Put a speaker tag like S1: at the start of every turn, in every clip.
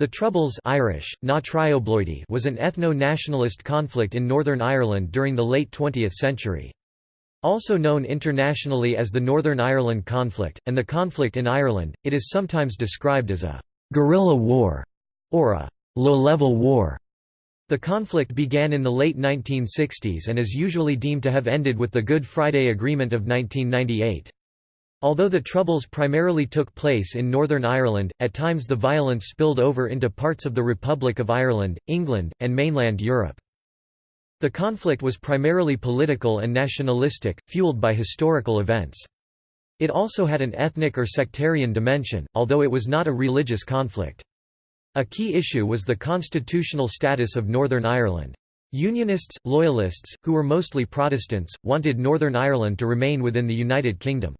S1: The Troubles Irish, na was an ethno-nationalist conflict in Northern Ireland during the late 20th century. Also known internationally as the Northern Ireland Conflict, and the conflict in Ireland, it is sometimes described as a «guerrilla war» or a «low-level war». The conflict began in the late 1960s and is usually deemed to have ended with the Good Friday Agreement of 1998. Although the Troubles primarily took place in Northern Ireland, at times the violence spilled over into parts of the Republic of Ireland, England, and mainland Europe. The conflict was primarily political and nationalistic, fueled by historical events. It also had an ethnic or sectarian dimension, although it was not a religious conflict. A key issue was the constitutional status of Northern Ireland. Unionists, Loyalists, who were mostly Protestants, wanted Northern Ireland to remain within the United Kingdom.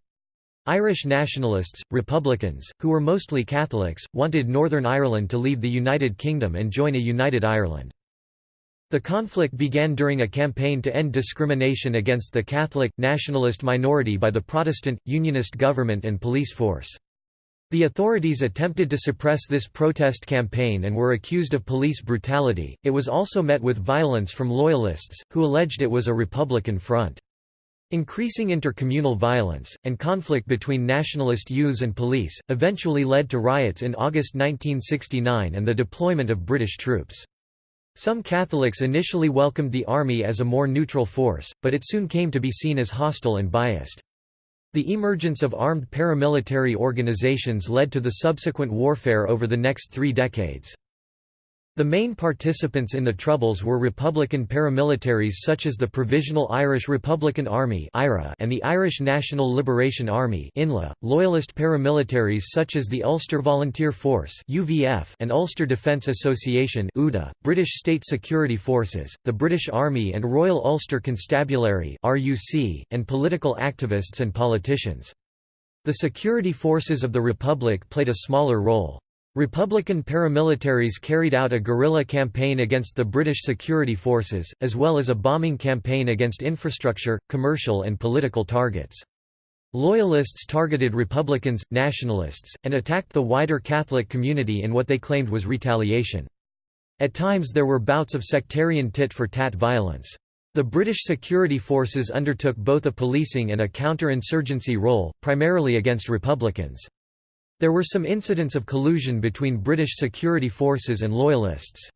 S1: Irish nationalists, Republicans, who were mostly Catholics, wanted Northern Ireland to leave the United Kingdom and join a united Ireland. The conflict began during a campaign to end discrimination against the Catholic, nationalist minority by the Protestant, Unionist government and police force. The authorities attempted to suppress this protest campaign and were accused of police brutality. It was also met with violence from Loyalists, who alleged it was a Republican front. Increasing intercommunal violence, and conflict between nationalist youths and police, eventually led to riots in August 1969 and the deployment of British troops. Some Catholics initially welcomed the army as a more neutral force, but it soon came to be seen as hostile and biased. The emergence of armed paramilitary organizations led to the subsequent warfare over the next three decades. The main participants in the Troubles were Republican paramilitaries such as the Provisional Irish Republican Army and the Irish National Liberation Army Loyalist paramilitaries such as the Ulster Volunteer Force and Ulster Defence Association British State Security Forces, the British Army and Royal Ulster Constabulary and political activists and politicians. The security forces of the Republic played a smaller role. Republican paramilitaries carried out a guerrilla campaign against the British security forces, as well as a bombing campaign against infrastructure, commercial and political targets. Loyalists targeted Republicans, nationalists, and attacked the wider Catholic community in what they claimed was retaliation. At times there were bouts of sectarian tit-for-tat violence. The British security forces undertook both a policing and a counter-insurgency role, primarily against Republicans. There were some incidents of collusion between British security forces and Loyalists.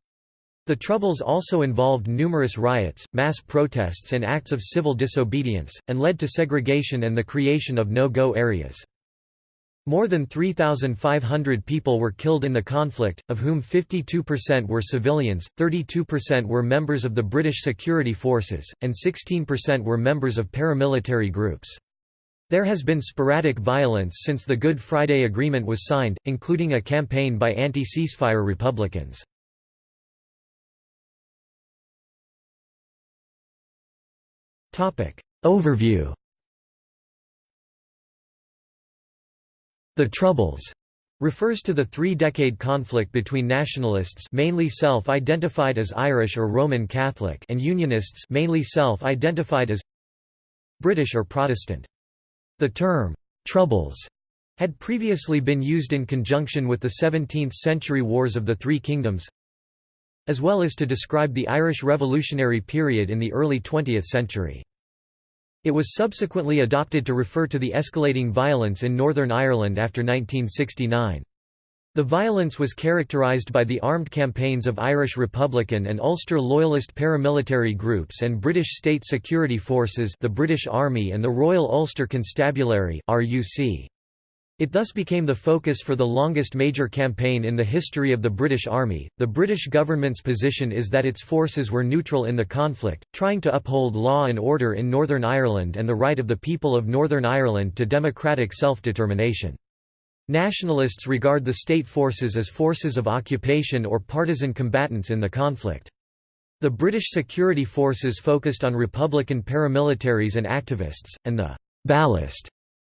S1: The Troubles also involved numerous riots, mass protests and acts of civil disobedience, and led to segregation and the creation of no-go areas. More than 3,500 people were killed in the conflict, of whom 52% were civilians, 32% were members of the British security forces, and 16% were members of paramilitary groups. There has been sporadic violence since the Good Friday Agreement was signed, including a campaign by anti-ceasefire Republicans. Overview The Troubles refers to the three-decade conflict between nationalists mainly self-identified as Irish or Roman Catholic and Unionists mainly self-identified as British or Protestant. The term, "'Troubles' had previously been used in conjunction with the 17th-century Wars of the Three Kingdoms as well as to describe the Irish Revolutionary period in the early 20th century. It was subsequently adopted to refer to the escalating violence in Northern Ireland after 1969. The violence was characterised by the armed campaigns of Irish Republican and Ulster Loyalist paramilitary groups and British state security forces the British Army and the Royal Ulster Constabulary It thus became the focus for the longest major campaign in the history of the British Army. The British government's position is that its forces were neutral in the conflict, trying to uphold law and order in Northern Ireland and the right of the people of Northern Ireland to democratic self-determination. Nationalists regard the state forces as forces of occupation or partisan combatants in the conflict. The British security forces focused on Republican paramilitaries and activists, and the «ballast»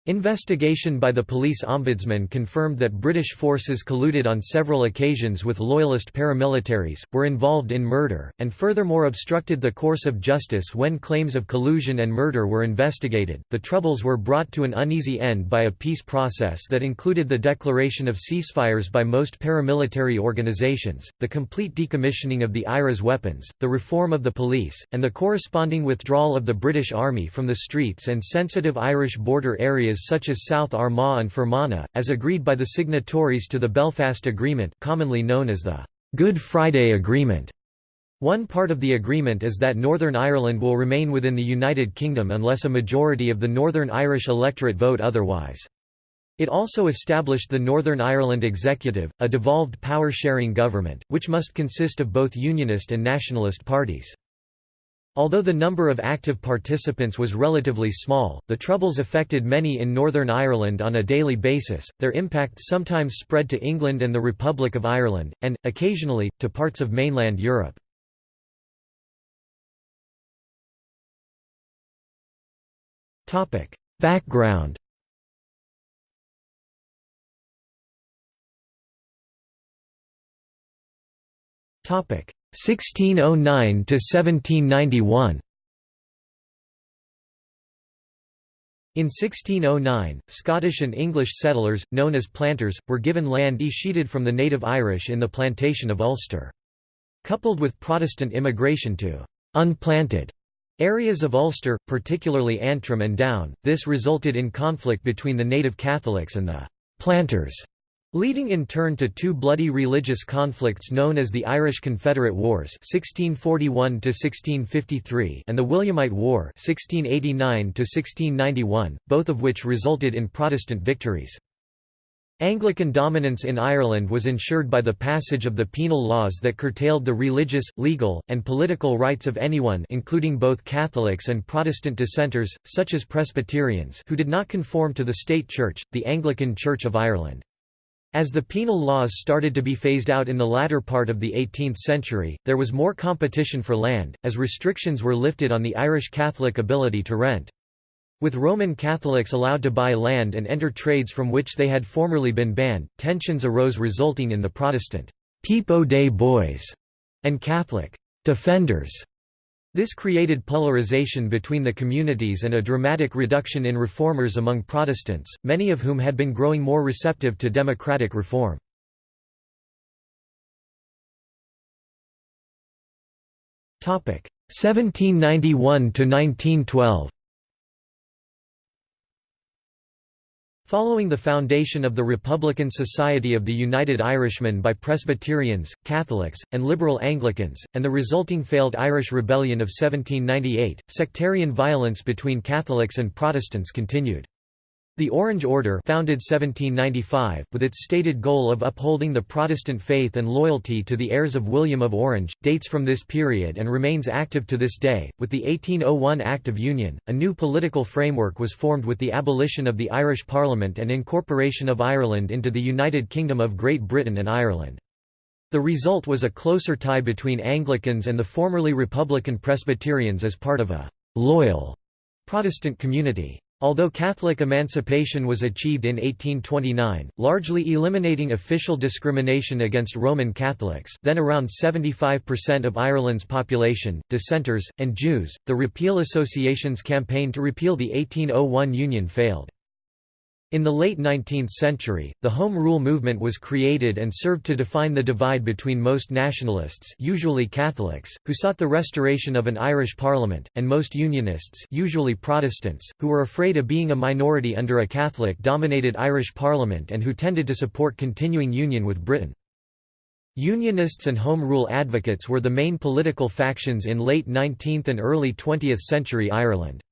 S1: Investigation by the police ombudsman confirmed that British forces colluded on several occasions with loyalist paramilitaries, were involved in murder, and furthermore obstructed the course of justice when claims of collusion and murder were investigated. The Troubles were brought to an uneasy end by a peace process that included the declaration of ceasefires by most paramilitary organisations, the complete decommissioning of the IRA's weapons, the reform of the police, and the corresponding withdrawal of the British Army from the streets and sensitive Irish border areas areas such as South Armagh and Fermanagh, as agreed by the signatories to the Belfast Agreement commonly known as the Good Friday Agreement. One part of the agreement is that Northern Ireland will remain within the United Kingdom unless a majority of the Northern Irish electorate vote otherwise. It also established the Northern Ireland Executive, a devolved power-sharing government, which must consist of both Unionist and Nationalist parties. Although the number of active participants was relatively small, the Troubles affected many in Northern Ireland on a daily basis, their impact sometimes spread to England and the Republic of Ireland, and, occasionally, to parts of mainland Europe. Background 1609 to 1791 In 1609, Scottish and English settlers, known as planters, were given land escheated from the native Irish in the plantation of Ulster. Coupled with Protestant immigration to «unplanted» areas of Ulster, particularly Antrim and Down, this resulted in conflict between the native Catholics and the «planters» Leading in turn to two bloody religious conflicts known as the Irish Confederate Wars 1641 and the Williamite War 1689 both of which resulted in Protestant victories. Anglican dominance in Ireland was ensured by the passage of the penal laws that curtailed the religious, legal, and political rights of anyone including both Catholics and Protestant dissenters, such as Presbyterians who did not conform to the state church, the Anglican Church of Ireland. As the penal laws started to be phased out in the latter part of the 18th century, there was more competition for land, as restrictions were lifted on the Irish Catholic ability to rent. With Roman Catholics allowed to buy land and enter trades from which they had formerly been banned, tensions arose resulting in the Protestant «Peep o' Day Boys» and Catholic «Defenders» This created polarization between the communities and a dramatic reduction in reformers among Protestants, many of whom had been growing more receptive to democratic reform. Topic 1791 to 1912. Following the foundation of the Republican Society of the United Irishmen by Presbyterians, Catholics, and liberal Anglicans, and the resulting failed Irish Rebellion of 1798, sectarian violence between Catholics and Protestants continued. The Orange Order founded 1795, with its stated goal of upholding the Protestant faith and loyalty to the heirs of William of Orange, dates from this period and remains active to this day. With the 1801 Act of Union, a new political framework was formed with the abolition of the Irish Parliament and incorporation of Ireland into the United Kingdom of Great Britain and Ireland. The result was a closer tie between Anglicans and the formerly Republican Presbyterians as part of a «loyal» Protestant community. Although Catholic emancipation was achieved in 1829, largely eliminating official discrimination against Roman Catholics then around 75% of Ireland's population, dissenters, and Jews, the Repeal Association's campaign to repeal the 1801 Union failed. In the late 19th century, the Home Rule movement was created and served to define the divide between most nationalists usually Catholics, who sought the restoration of an Irish parliament, and most Unionists usually Protestants, who were afraid of being a minority under a Catholic-dominated Irish parliament and who tended to support continuing union with Britain. Unionists and Home Rule advocates were the main political factions in late 19th and early 20th century Ireland.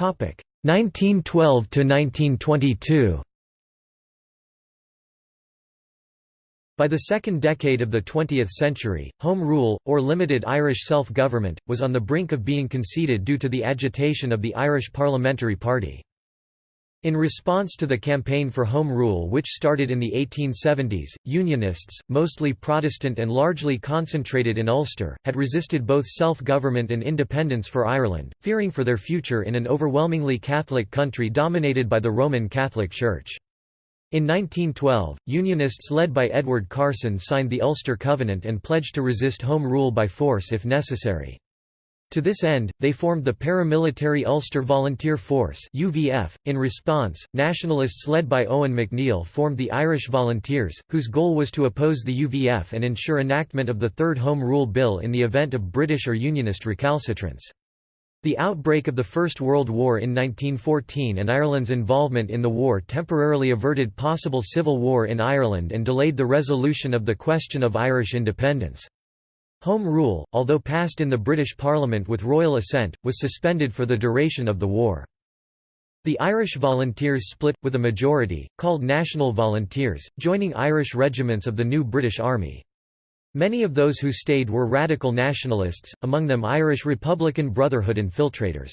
S1: 1912 to 1922 By the second decade of the 20th century, Home Rule, or limited Irish self-government, was on the brink of being conceded due to the agitation of the Irish Parliamentary Party. In response to the campaign for Home Rule which started in the 1870s, Unionists, mostly Protestant and largely concentrated in Ulster, had resisted both self-government and independence for Ireland, fearing for their future in an overwhelmingly Catholic country dominated by the Roman Catholic Church. In 1912, Unionists led by Edward Carson signed the Ulster Covenant and pledged to resist Home Rule by force if necessary. To this end, they formed the paramilitary Ulster Volunteer Force (UVF). In response, nationalists led by Eoin MacNeill formed the Irish Volunteers, whose goal was to oppose the UVF and ensure enactment of the Third Home Rule Bill in the event of British or Unionist recalcitrance. The outbreak of the First World War in 1914 and Ireland's involvement in the war temporarily averted possible civil war in Ireland and delayed the resolution of the question of Irish independence. Home Rule, although passed in the British Parliament with royal assent, was suspended for the duration of the war. The Irish Volunteers split, with a majority, called National Volunteers, joining Irish regiments of the new British Army. Many of those who stayed were radical nationalists, among them Irish Republican Brotherhood infiltrators.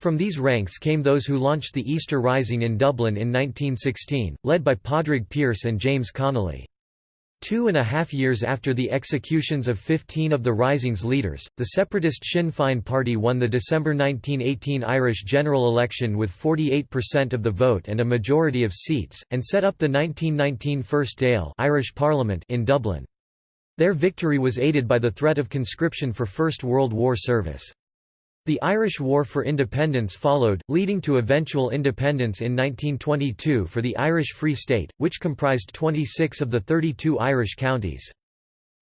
S1: From these ranks came those who launched the Easter Rising in Dublin in 1916, led by Padraig Pearse and James Connolly. Two and a half years after the executions of 15 of the Rising's leaders, the separatist Sinn Féin party won the December 1918 Irish general election with 48% of the vote and a majority of seats, and set up the 1919 First Dáil Irish Parliament in Dublin. Their victory was aided by the threat of conscription for First World War service. The Irish War for Independence followed, leading to eventual independence in 1922 for the Irish Free State, which comprised 26 of the 32 Irish counties.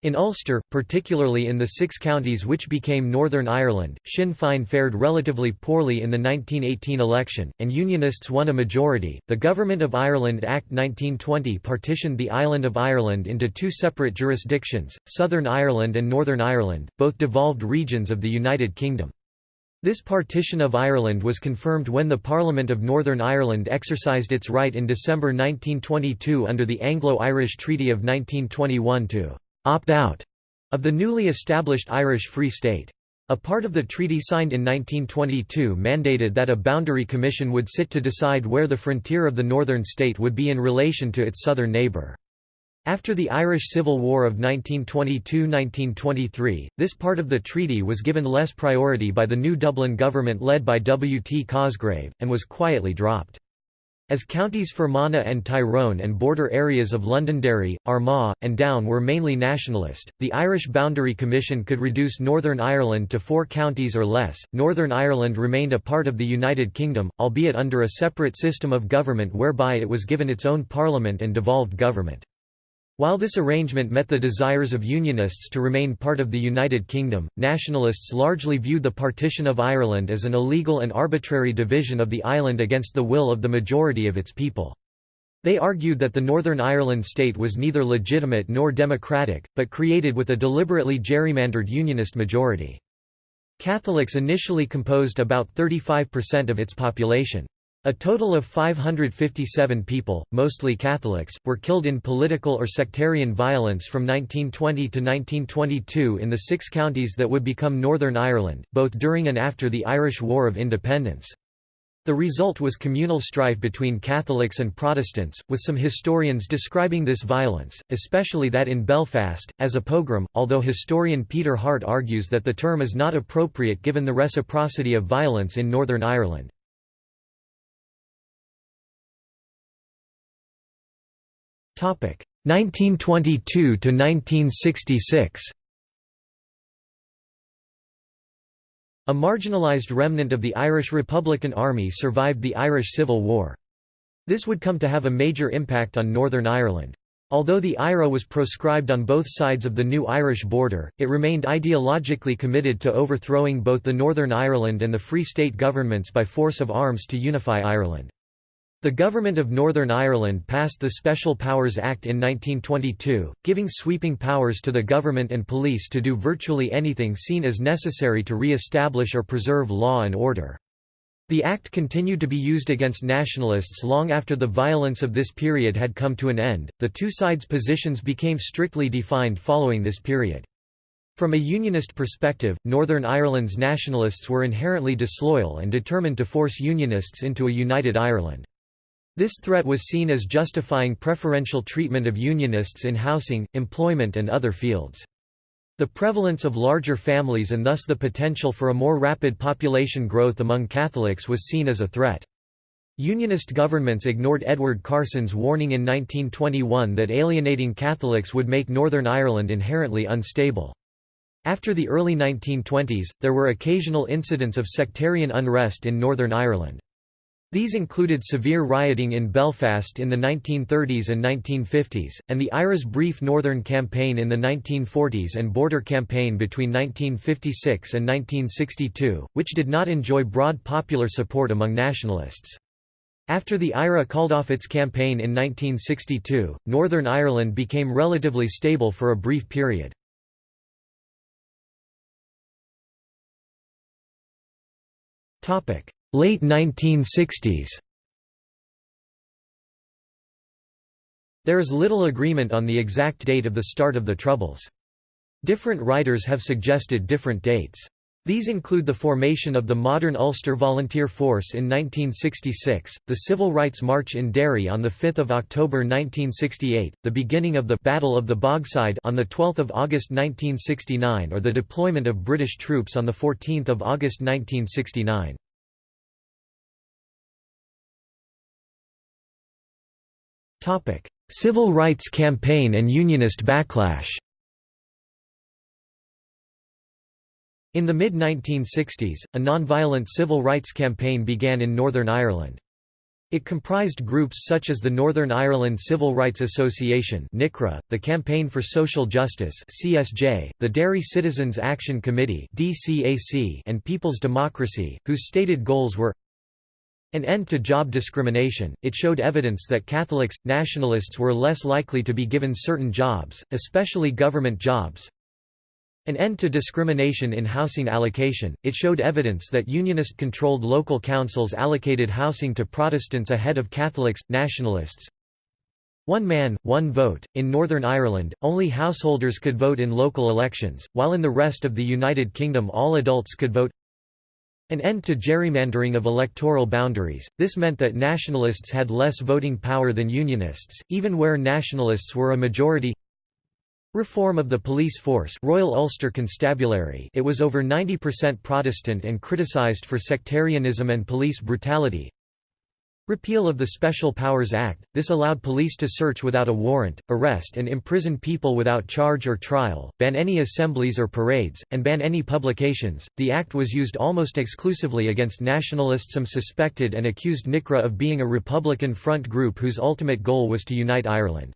S1: In Ulster, particularly in the six counties which became Northern Ireland, Sinn Féin fared relatively poorly in the 1918 election, and Unionists won a majority. The Government of Ireland Act 1920 partitioned the island of Ireland into two separate jurisdictions, Southern Ireland and Northern Ireland, both devolved regions of the United Kingdom. This partition of Ireland was confirmed when the Parliament of Northern Ireland exercised its right in December 1922 under the Anglo-Irish Treaty of 1921 to «opt out» of the newly established Irish Free State. A part of the treaty signed in 1922 mandated that a boundary commission would sit to decide where the frontier of the northern state would be in relation to its southern neighbour. After the Irish Civil War of 1922–1923, this part of the treaty was given less priority by the new Dublin government led by W. T. Cosgrave, and was quietly dropped. As counties Fermanagh and Tyrone and border areas of Londonderry, Armagh, and Down were mainly nationalist, the Irish Boundary Commission could reduce Northern Ireland to four counties or less. Northern Ireland remained a part of the United Kingdom, albeit under a separate system of government whereby it was given its own parliament and devolved government. While this arrangement met the desires of Unionists to remain part of the United Kingdom, nationalists largely viewed the partition of Ireland as an illegal and arbitrary division of the island against the will of the majority of its people. They argued that the Northern Ireland state was neither legitimate nor democratic, but created with a deliberately gerrymandered Unionist majority. Catholics initially composed about 35% of its population. A total of 557 people, mostly Catholics, were killed in political or sectarian violence from 1920 to 1922 in the six counties that would become Northern Ireland, both during and after the Irish War of Independence. The result was communal strife between Catholics and Protestants, with some historians describing this violence, especially that in Belfast, as a pogrom, although historian Peter Hart argues that the term is not appropriate given the reciprocity of violence in Northern Ireland. 1922 to 1966 A marginalised remnant of the Irish Republican Army survived the Irish Civil War. This would come to have a major impact on Northern Ireland. Although the IRA was proscribed on both sides of the new Irish border, it remained ideologically committed to overthrowing both the Northern Ireland and the Free State governments by force of arms to unify Ireland. The Government of Northern Ireland passed the Special Powers Act in 1922, giving sweeping powers to the government and police to do virtually anything seen as necessary to re-establish or preserve law and order. The act continued to be used against nationalists long after the violence of this period had come to an end. The two sides' positions became strictly defined following this period. From a unionist perspective, Northern Ireland's nationalists were inherently disloyal and determined to force unionists into a united Ireland. This threat was seen as justifying preferential treatment of Unionists in housing, employment and other fields. The prevalence of larger families and thus the potential for a more rapid population growth among Catholics was seen as a threat. Unionist governments ignored Edward Carson's warning in 1921 that alienating Catholics would make Northern Ireland inherently unstable. After the early 1920s, there were occasional incidents of sectarian unrest in Northern Ireland. These included severe rioting in Belfast in the 1930s and 1950s, and the IRA's brief Northern Campaign in the 1940s and Border Campaign between 1956 and 1962, which did not enjoy broad popular support among nationalists. After the IRA called off its campaign in 1962, Northern Ireland became relatively stable for a brief period. Topic: Late 1960s There is little agreement on the exact date of the start of the Troubles. Different writers have suggested different dates. These include the formation of the modern Ulster Volunteer Force in 1966, the Civil Rights March in Derry on 5 October 1968, the beginning of the Battle of the Bogside on 12 August 1969 or the deployment of British troops on 14 August 1969. Civil rights campaign and Unionist backlash In the mid-1960s, a non-violent civil rights campaign began in Northern Ireland. It comprised groups such as the Northern Ireland Civil Rights Association (NICRA), the Campaign for Social Justice (CSJ), the Derry Citizens Action Committee (DCAC), and People's Democracy, whose stated goals were an end to job discrimination, it showed evidence that Catholics, nationalists were less likely to be given certain jobs, especially government jobs. An end to discrimination in housing allocation, it showed evidence that Unionist-controlled local councils allocated housing to Protestants ahead of Catholics, nationalists. One man, one vote. In Northern Ireland, only householders could vote in local elections, while in the rest of the United Kingdom all adults could vote. An end to gerrymandering of electoral boundaries, this meant that nationalists had less voting power than unionists, even where nationalists were a majority. Reform of the police force Royal Ulster Constabulary. It was over 90% Protestant and criticised for sectarianism and police brutality Repeal of the Special Powers Act, this allowed police to search without a warrant, arrest and imprison people without charge or trial, ban any assemblies or parades, and ban any publications. The act was used almost exclusively against nationalists. Some suspected and accused NICRA of being a Republican front group whose ultimate goal was to unite Ireland.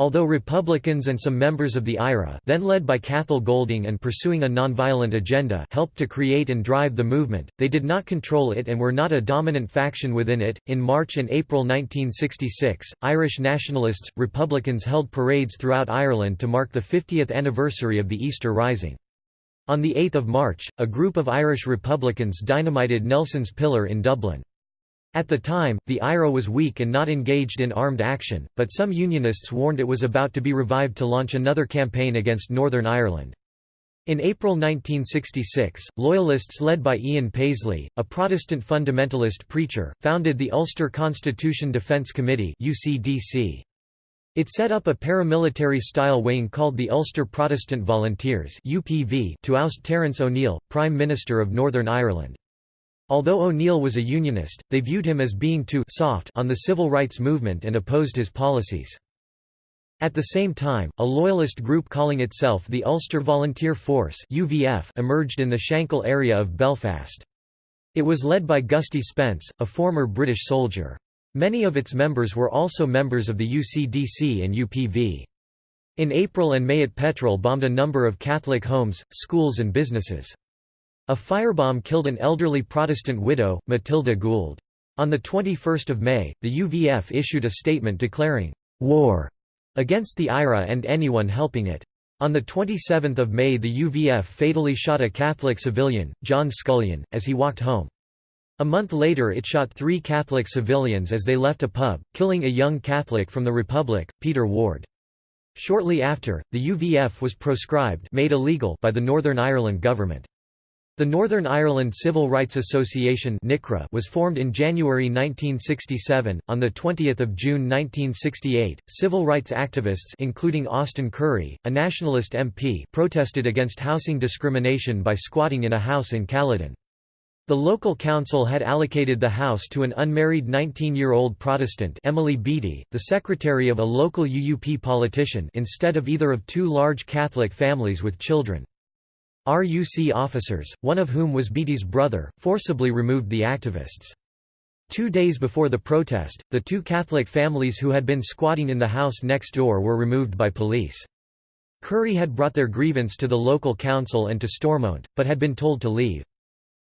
S1: Although Republicans and some members of the IRA then led by Cathal Goulding and pursuing a nonviolent agenda helped to create and drive the movement, they did not control it and were not a dominant faction within it. In March and April 1966, Irish nationalists, Republicans held parades throughout Ireland to mark the 50th anniversary of the Easter Rising. On 8 March, a group of Irish Republicans dynamited Nelson's Pillar in Dublin. At the time, the IRA was weak and not engaged in armed action, but some Unionists warned it was about to be revived to launch another campaign against Northern Ireland. In April 1966, Loyalists led by Ian Paisley, a Protestant fundamentalist preacher, founded the Ulster Constitution Defence Committee It set up a paramilitary-style wing called the Ulster Protestant Volunteers to oust Terence O'Neill, Prime Minister of Northern Ireland. Although O'Neill was a Unionist, they viewed him as being too soft on the civil rights movement and opposed his policies. At the same time, a loyalist group calling itself the Ulster Volunteer Force UVF emerged in the Shankill area of Belfast. It was led by Gusty Spence, a former British soldier. Many of its members were also members of the UCDC and UPV. In April and May it petrol bombed a number of Catholic homes, schools and businesses. A firebomb killed an elderly Protestant widow, Matilda Gould. On 21 May, the UVF issued a statement declaring, "...war," against the IRA and anyone helping it. On 27 May the UVF fatally shot a Catholic civilian, John Scullion, as he walked home. A month later it shot three Catholic civilians as they left a pub, killing a young Catholic from the Republic, Peter Ward. Shortly after, the UVF was proscribed made illegal by the Northern Ireland government. The Northern Ireland Civil Rights Association was formed in January 1967. On 20 June 1968, civil rights activists including Austin Currie, a nationalist MP protested against housing discrimination by squatting in a house in Caledon. The local council had allocated the house to an unmarried 19-year-old Protestant Emily Beattie, the secretary of a local UUP politician instead of either of two large Catholic families with children. RUC officers, one of whom was Beattie's brother, forcibly removed the activists. Two days before the protest, the two Catholic families who had been squatting in the house next door were removed by police. Currie had brought their grievance to the local council and to Stormont, but had been told to leave.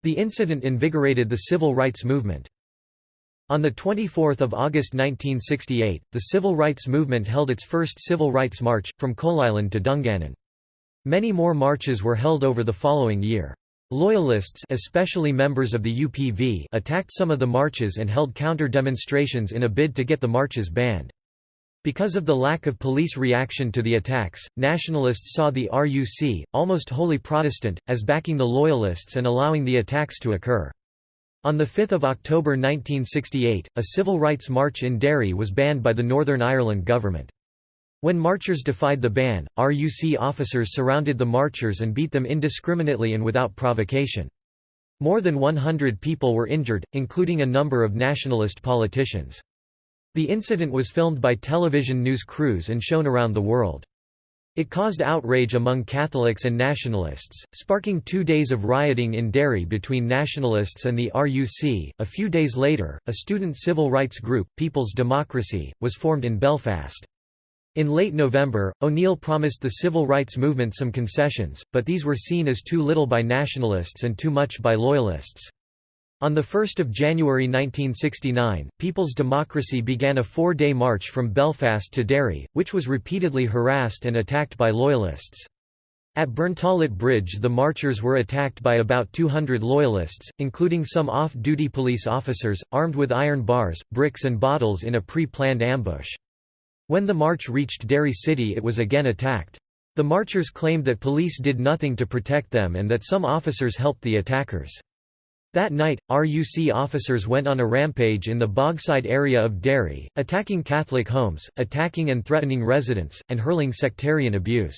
S1: The incident invigorated the civil rights movement. On 24 August 1968, the civil rights movement held its first civil rights march, from Coalisland to Dungannon. Many more marches were held over the following year. Loyalists especially members of the UPV attacked some of the marches and held counter-demonstrations in a bid to get the marches banned. Because of the lack of police reaction to the attacks, nationalists saw the RUC, almost wholly Protestant, as backing the Loyalists and allowing the attacks to occur. On 5 October 1968, a civil rights march in Derry was banned by the Northern Ireland government. When marchers defied the ban, RUC officers surrounded the marchers and beat them indiscriminately and without provocation. More than 100 people were injured, including a number of nationalist politicians. The incident was filmed by television news crews and shown around the world. It caused outrage among Catholics and nationalists, sparking two days of rioting in Derry between nationalists and the RUC. A few days later, a student civil rights group, People's Democracy, was formed in Belfast. In late November, O'Neill promised the civil rights movement some concessions, but these were seen as too little by nationalists and too much by loyalists. On 1 January 1969, People's Democracy began a four-day march from Belfast to Derry, which was repeatedly harassed and attacked by Loyalists. At Burntollet Bridge the marchers were attacked by about 200 Loyalists, including some off-duty police officers, armed with iron bars, bricks and bottles in a pre-planned ambush. When the march reached Derry City it was again attacked. The marchers claimed that police did nothing to protect them and that some officers helped the attackers. That night, RUC officers went on a rampage in the Bogside area of Derry, attacking Catholic homes, attacking and threatening residents, and hurling sectarian abuse.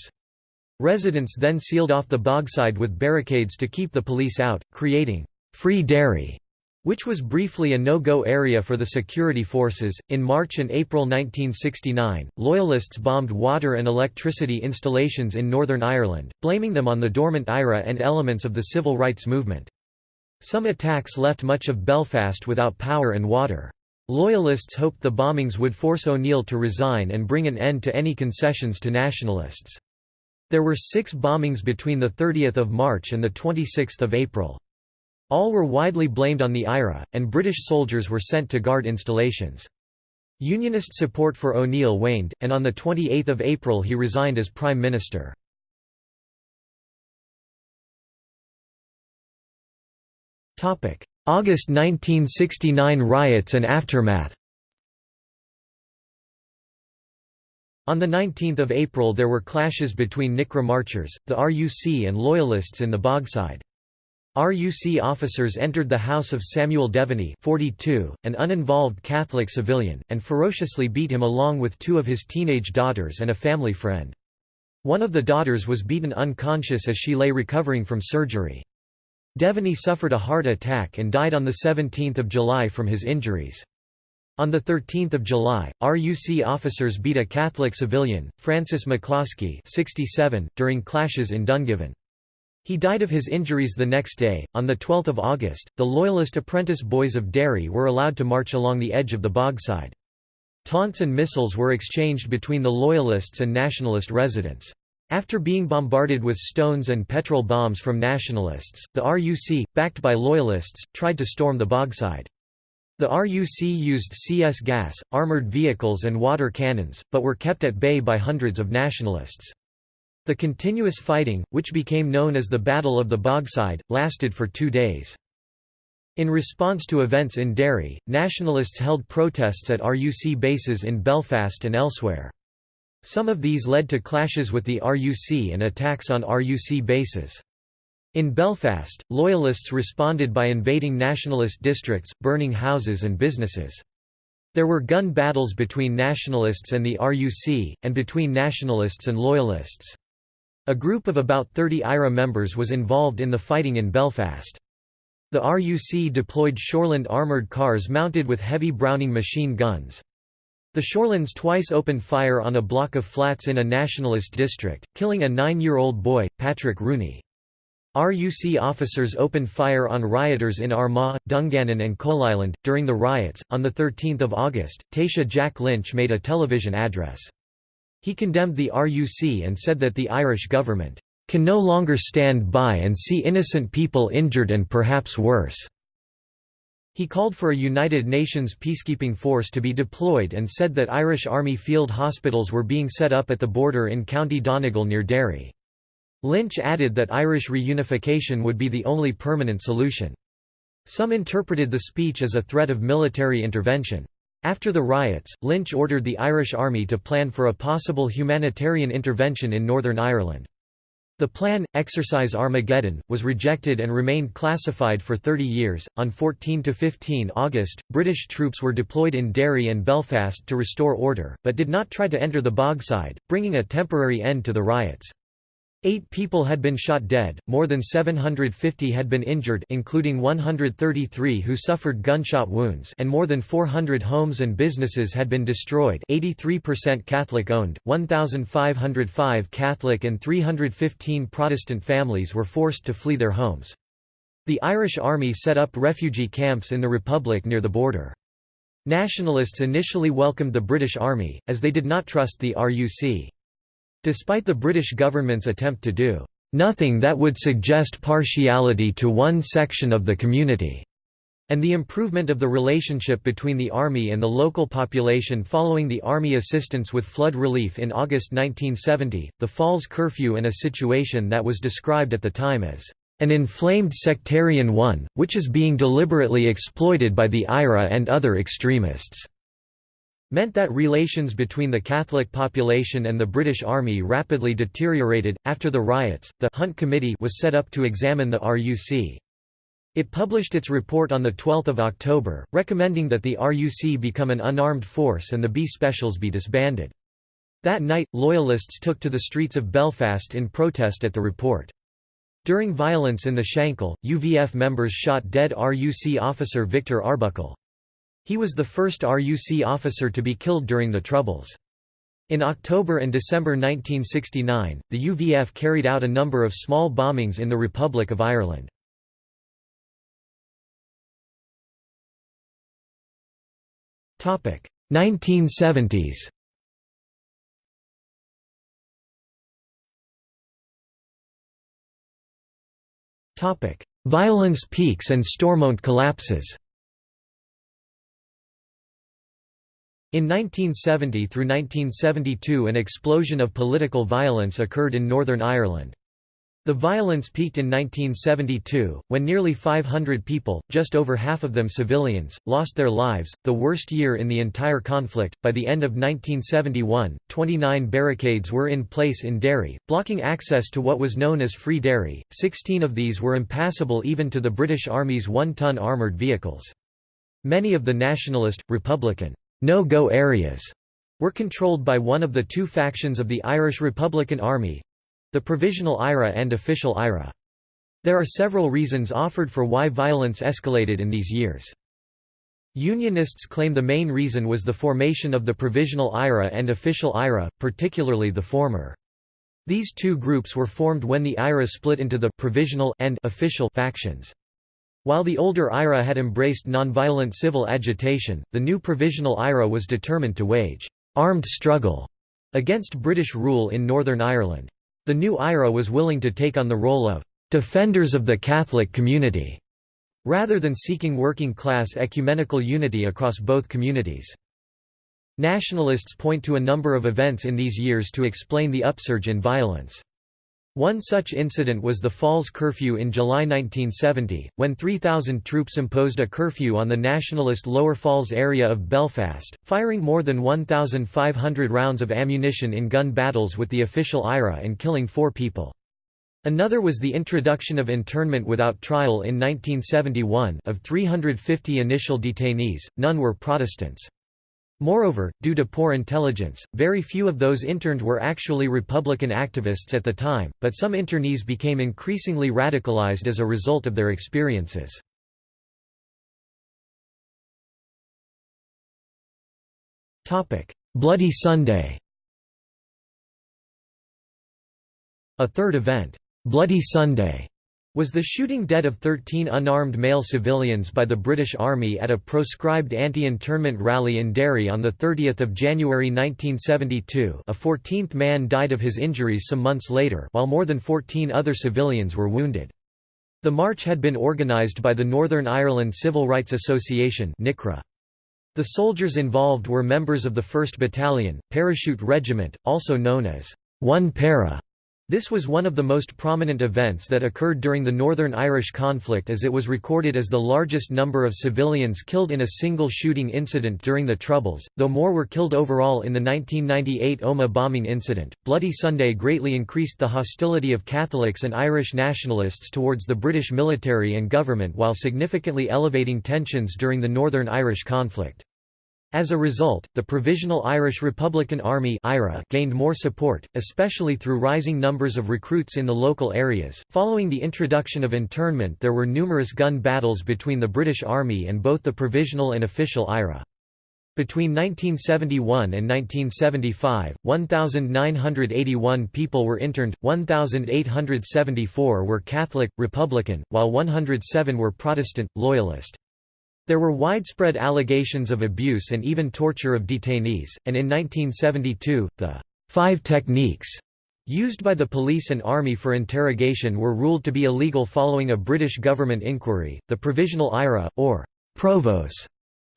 S1: Residents then sealed off the Bogside with barricades to keep the police out, creating Free Derry which was briefly a no-go area for the security forces. In March and April 1969, Loyalists bombed water and electricity installations in Northern Ireland, blaming them on the dormant IRA and elements of the civil rights movement. Some attacks left much of Belfast without power and water. Loyalists hoped the bombings would force O'Neill to resign and bring an end to any concessions to nationalists. There were six bombings between 30 March and 26 April. All were widely blamed on the IRA, and British soldiers were sent to guard installations. Unionist support for O'Neill waned, and on 28 April he resigned as Prime Minister. August 1969 riots and aftermath On 19 April there were clashes between NICRA marchers, the RUC and Loyalists in the Bogside. RUC officers entered the house of Samuel Devaney 42, an uninvolved Catholic civilian, and ferociously beat him along with two of his teenage daughters and a family friend. One of the daughters was beaten unconscious as she lay recovering from surgery. Devaney suffered a heart attack and died on 17 July from his injuries. On 13 July, RUC officers beat a Catholic civilian, Francis McCloskey 67, during clashes in Dungiven. He died of his injuries the next day. On 12 August, the Loyalist apprentice boys of Derry were allowed to march along the edge of the bogside. Taunts and missiles were exchanged between the Loyalists and Nationalist residents. After being bombarded with stones and petrol bombs from Nationalists, the RUC, backed by Loyalists, tried to storm the bogside. The RUC used CS gas, armoured vehicles and water cannons, but were kept at bay by hundreds of Nationalists. The continuous fighting, which became known as the Battle of the Bogside, lasted for two days. In response to events in Derry, nationalists held protests at RUC bases in Belfast and elsewhere. Some of these led to clashes with the RUC and attacks on RUC bases. In Belfast, Loyalists responded by invading nationalist districts, burning houses and businesses. There were gun battles between nationalists and the RUC, and between nationalists and loyalists. A group of about 30 IRA members was involved in the fighting in Belfast. The RUC deployed Shoreland armoured cars mounted with heavy Browning machine guns. The Shorelands twice opened fire on a block of flats in a nationalist district, killing a nine-year-old boy, Patrick Rooney. RUC officers opened fire on rioters in Armagh, Dungannon and Coalisland. During the riots, on 13 August, Taoiseach Jack Lynch made a television address. He condemned the RUC and said that the Irish government can no longer stand by and see innocent people injured and perhaps worse. He called for a United Nations peacekeeping force to be deployed and said that Irish Army field hospitals were being set up at the border in County Donegal near Derry. Lynch added that Irish reunification would be the only permanent solution. Some interpreted the speech as a threat of military intervention. After the riots, Lynch ordered the Irish Army to plan for a possible humanitarian intervention in Northern Ireland. The plan, Exercise Armageddon, was rejected and remained classified for 30 years. On 14 to 15 August, British troops were deployed in Derry and Belfast to restore order, but did not try to enter the Bogside, bringing a temporary end to the riots. Eight people had been shot dead, more than 750 had been injured including 133 who suffered gunshot wounds and more than 400 homes and businesses had been destroyed 83% Catholic-owned, 1,505 Catholic and 315 Protestant families were forced to flee their homes. The Irish Army set up refugee camps in the Republic near the border. Nationalists initially welcomed the British Army, as they did not trust the RUC. Despite the British government's attempt to do nothing that would suggest partiality to one section of the community, and the improvement of the relationship between the Army and the local population following the Army assistance with flood relief in August 1970, the Falls curfew and a situation that was described at the time as an inflamed sectarian one, which is being deliberately exploited by the IRA and other extremists meant that relations between the Catholic population and the British Army rapidly deteriorated. After the riots, the Hunt Committee was set up to examine the RUC. It published its report on 12 October, recommending that the RUC become an unarmed force and the B Specials be disbanded. That night, Loyalists took to the streets of Belfast in protest at the report. During violence in the Shankill, UVF members shot dead RUC officer Victor Arbuckle. He was the first RUC officer to be killed during the Troubles. In October and December 1969, the UVF carried out a number of small bombings in the Republic of Ireland. Topic 1970s. Topic: Violence peaks and Stormont collapses. In 1970 through 1972 an explosion of political violence occurred in Northern Ireland. The violence peaked in 1972, when nearly 500 people, just over half of them civilians, lost their lives, the worst year in the entire conflict. By the end of 1971, 29 barricades were in place in Derry, blocking access to what was known as Free Derry. 16 of these were impassable even to the British Army's one ton armoured vehicles. Many of the nationalist, Republican, no-go areas were controlled by one of the two factions of the Irish Republican Army—the Provisional IRA and Official IRA. There are several reasons offered for why violence escalated in these years. Unionists claim the main reason was the formation of the Provisional IRA and Official IRA, particularly the former. These two groups were formed when the IRA split into the «provisional» and «official» factions. While the older IRA had embraced nonviolent civil agitation, the new Provisional IRA was determined to wage «armed struggle» against British rule in Northern Ireland. The new IRA was willing to take on the role of «defenders of the Catholic community» rather than seeking working-class ecumenical unity across both communities. Nationalists point to a number of events in these years to explain the upsurge in violence. One such incident was the Falls curfew in July 1970, when 3,000 troops imposed a curfew on the nationalist Lower Falls area of Belfast, firing more than 1,500 rounds of ammunition in gun battles with the official IRA and killing four people. Another was the introduction of internment without trial in 1971 of 350 initial detainees, none were Protestants. Moreover, due to poor intelligence, very few of those interned were actually Republican activists at the time, but some internees became increasingly radicalized as a result of their experiences. Bloody Sunday A third event, Bloody Sunday, was the shooting dead of 13 unarmed male civilians by the British Army at a proscribed anti-internment rally in Derry on 30 January 1972 a 14th man died of his injuries some months later while more than 14 other civilians were wounded. The march had been organised by the Northern Ireland Civil Rights Association NICRA. The soldiers involved were members of the 1st Battalion, Parachute Regiment, also known as 1 Para. This was one of the most prominent events that occurred during the Northern Irish conflict as it was recorded as the largest number of civilians killed in a single shooting incident during the Troubles, though more were killed overall in the 1998 Omagh bombing incident. Bloody Sunday greatly increased the hostility of Catholics and Irish nationalists towards the British military and government while significantly elevating tensions during the Northern Irish conflict. As a result, the Provisional Irish Republican Army gained more support, especially through rising numbers of recruits in the local areas. Following the introduction of internment, there were numerous gun battles between the British Army and both the Provisional and Official IRA. Between 1971 and 1975, 1,981 people were interned, 1,874 were Catholic, Republican, while 107 were Protestant, Loyalist. There were widespread allegations of abuse and even torture of detainees, and in 1972, the five techniques used by the police and army for interrogation were ruled to be illegal following a British government inquiry. The Provisional IRA, or Provos,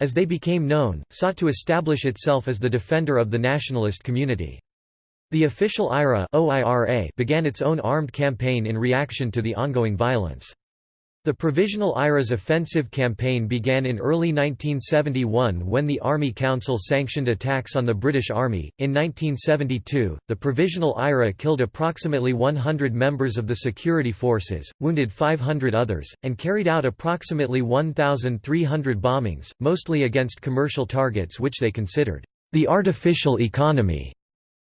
S1: as they became known, sought to establish itself as the defender of the nationalist community. The official IRA began its own armed campaign in reaction to the ongoing violence. The Provisional IRA's offensive campaign began in early 1971 when the Army Council sanctioned attacks on the British Army. In 1972, the Provisional IRA killed approximately 100 members of the security forces, wounded 500 others, and carried out approximately 1,300 bombings, mostly against commercial targets which they considered the artificial economy.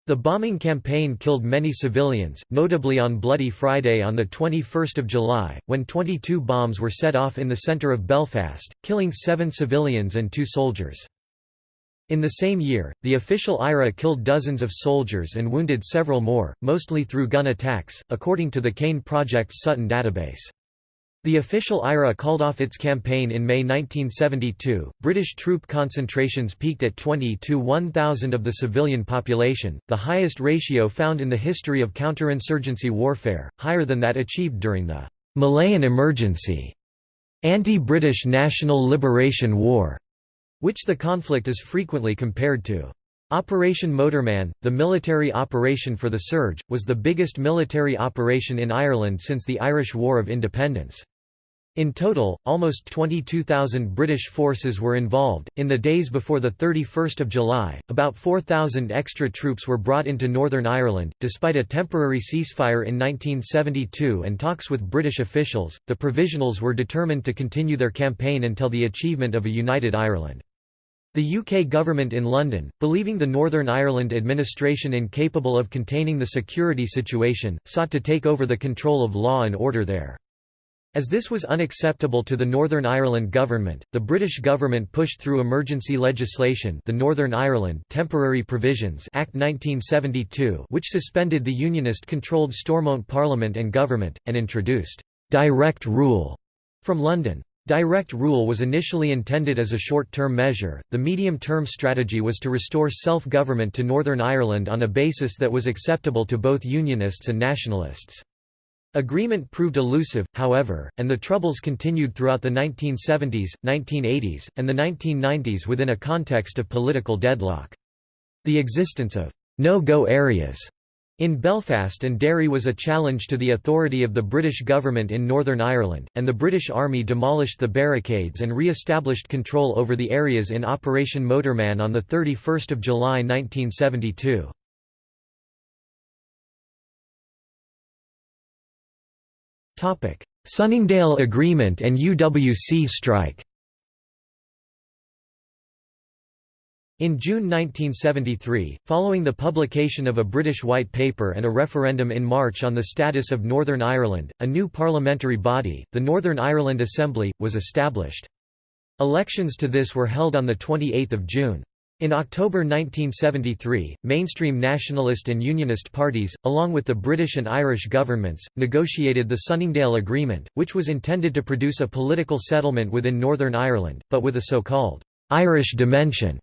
S1: The bombing campaign killed many civilians, notably on Bloody Friday on 21 July, when 22 bombs were set off in the centre of Belfast, killing seven civilians and two soldiers. In the same year, the official IRA killed dozens of soldiers and wounded several more, mostly through gun attacks, according to the CAIN Project's Sutton database. The official IRA called off its campaign in May 1972. British troop concentrations peaked at 20 to 1,000 of the civilian population, the highest ratio found in the history of counterinsurgency warfare, higher than that achieved during the Malayan Emergency, anti-British National Liberation War, which the conflict is frequently compared to. Operation Motorman, the military operation for the surge, was the biggest military operation in Ireland since the Irish War of Independence. In total, almost 22,000 British forces were involved. In the days before the 31st of July, about 4,000 extra troops were brought into Northern Ireland. Despite a temporary ceasefire in 1972 and talks with British officials, the Provisionals were determined to continue their campaign until the achievement of a united Ireland. The UK government in London, believing the Northern Ireland administration incapable of containing the security situation, sought to take over the control of law and order there. As this was unacceptable to the Northern Ireland government, the British government pushed through emergency legislation the Northern Ireland Temporary Provisions Act 1972 which suspended the Unionist-controlled Stormont Parliament and government, and introduced «direct rule» from London. Direct rule was initially intended as a short-term measure, the medium-term strategy was to restore self-government to Northern Ireland on a basis that was acceptable to both Unionists and Nationalists. Agreement proved elusive, however, and the Troubles continued throughout the 1970s, 1980s, and the 1990s within a context of political deadlock. The existence of no-go areas in Belfast and Derry was a challenge to the authority of the British government in Northern Ireland, and the British Army demolished the barricades and re-established control over the areas in Operation Motorman on 31 July 1972. Sunningdale Agreement and UWC strike In June 1973, following the publication of a British White Paper and a referendum in March on the status of Northern Ireland, a new parliamentary body, the Northern Ireland Assembly, was established. Elections to this were held on 28 June. In October 1973, mainstream nationalist and unionist parties, along with the British and Irish governments, negotiated the Sunningdale Agreement, which was intended to produce a political settlement within Northern Ireland, but with a so-called Irish dimension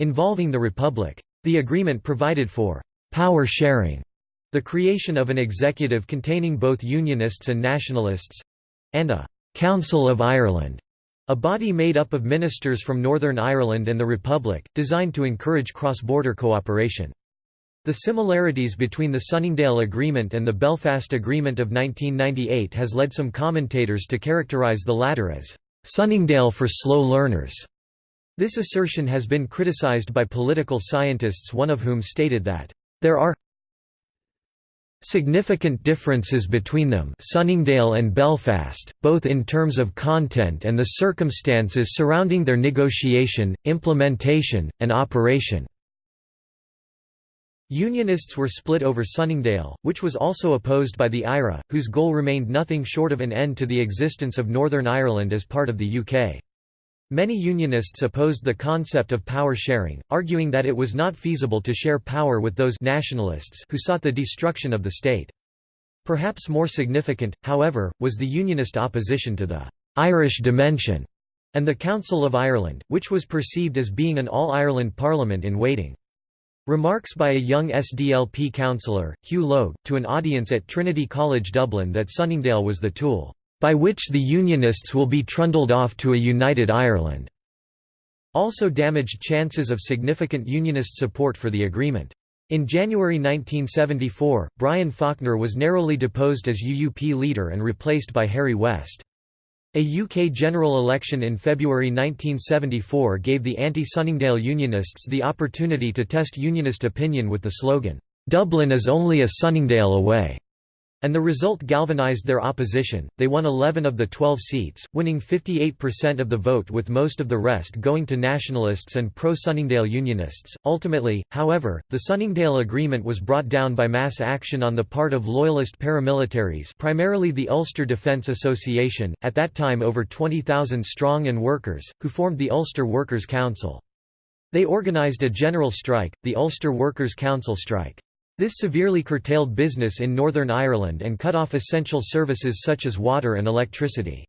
S1: involving the Republic. The agreement provided for «power sharing», the creation of an executive containing both Unionists and Nationalists—and a «Council of Ireland», a body made up of ministers from Northern Ireland and the Republic, designed to encourage cross-border cooperation. The similarities between the Sunningdale Agreement and the Belfast Agreement of 1998 has led some commentators to characterise the latter as «Sunningdale for slow learners». This assertion has been criticized by political scientists one of whom stated that, "...there are significant differences between them Sunningdale and Belfast, both in terms of content and the circumstances surrounding their negotiation, implementation, and operation." Unionists were split over Sunningdale, which was also opposed by the IRA, whose goal remained nothing short of an end to the existence of Northern Ireland as part of the UK. Many Unionists opposed the concept of power sharing, arguing that it was not feasible to share power with those nationalists who sought the destruction of the state. Perhaps more significant, however, was the Unionist opposition to the «Irish dimension» and the Council of Ireland, which was perceived as being an all-Ireland parliament in waiting. Remarks by a young SDLP councillor, Hugh Logue, to an audience at Trinity College Dublin that Sunningdale was the tool by which the Unionists will be trundled off to a united Ireland", also damaged chances of significant Unionist support for the agreement. In January 1974, Brian Faulkner was narrowly deposed as UUP leader and replaced by Harry West. A UK general election in February 1974 gave the anti-Sunningdale Unionists the opportunity to test Unionist opinion with the slogan, "'Dublin is only a Sunningdale away' And the result galvanized their opposition, they won 11 of the 12 seats, winning 58% of the vote with most of the rest going to nationalists and pro-Sunningdale Unionists. Ultimately, however, the Sunningdale Agreement was brought down by mass action on the part of loyalist paramilitaries primarily the Ulster Defence Association, at that time over 20,000 strong and workers, who formed the Ulster Workers' Council. They organised a general strike, the Ulster Workers' Council strike. This severely curtailed business in Northern Ireland and cut off essential services such as water and electricity.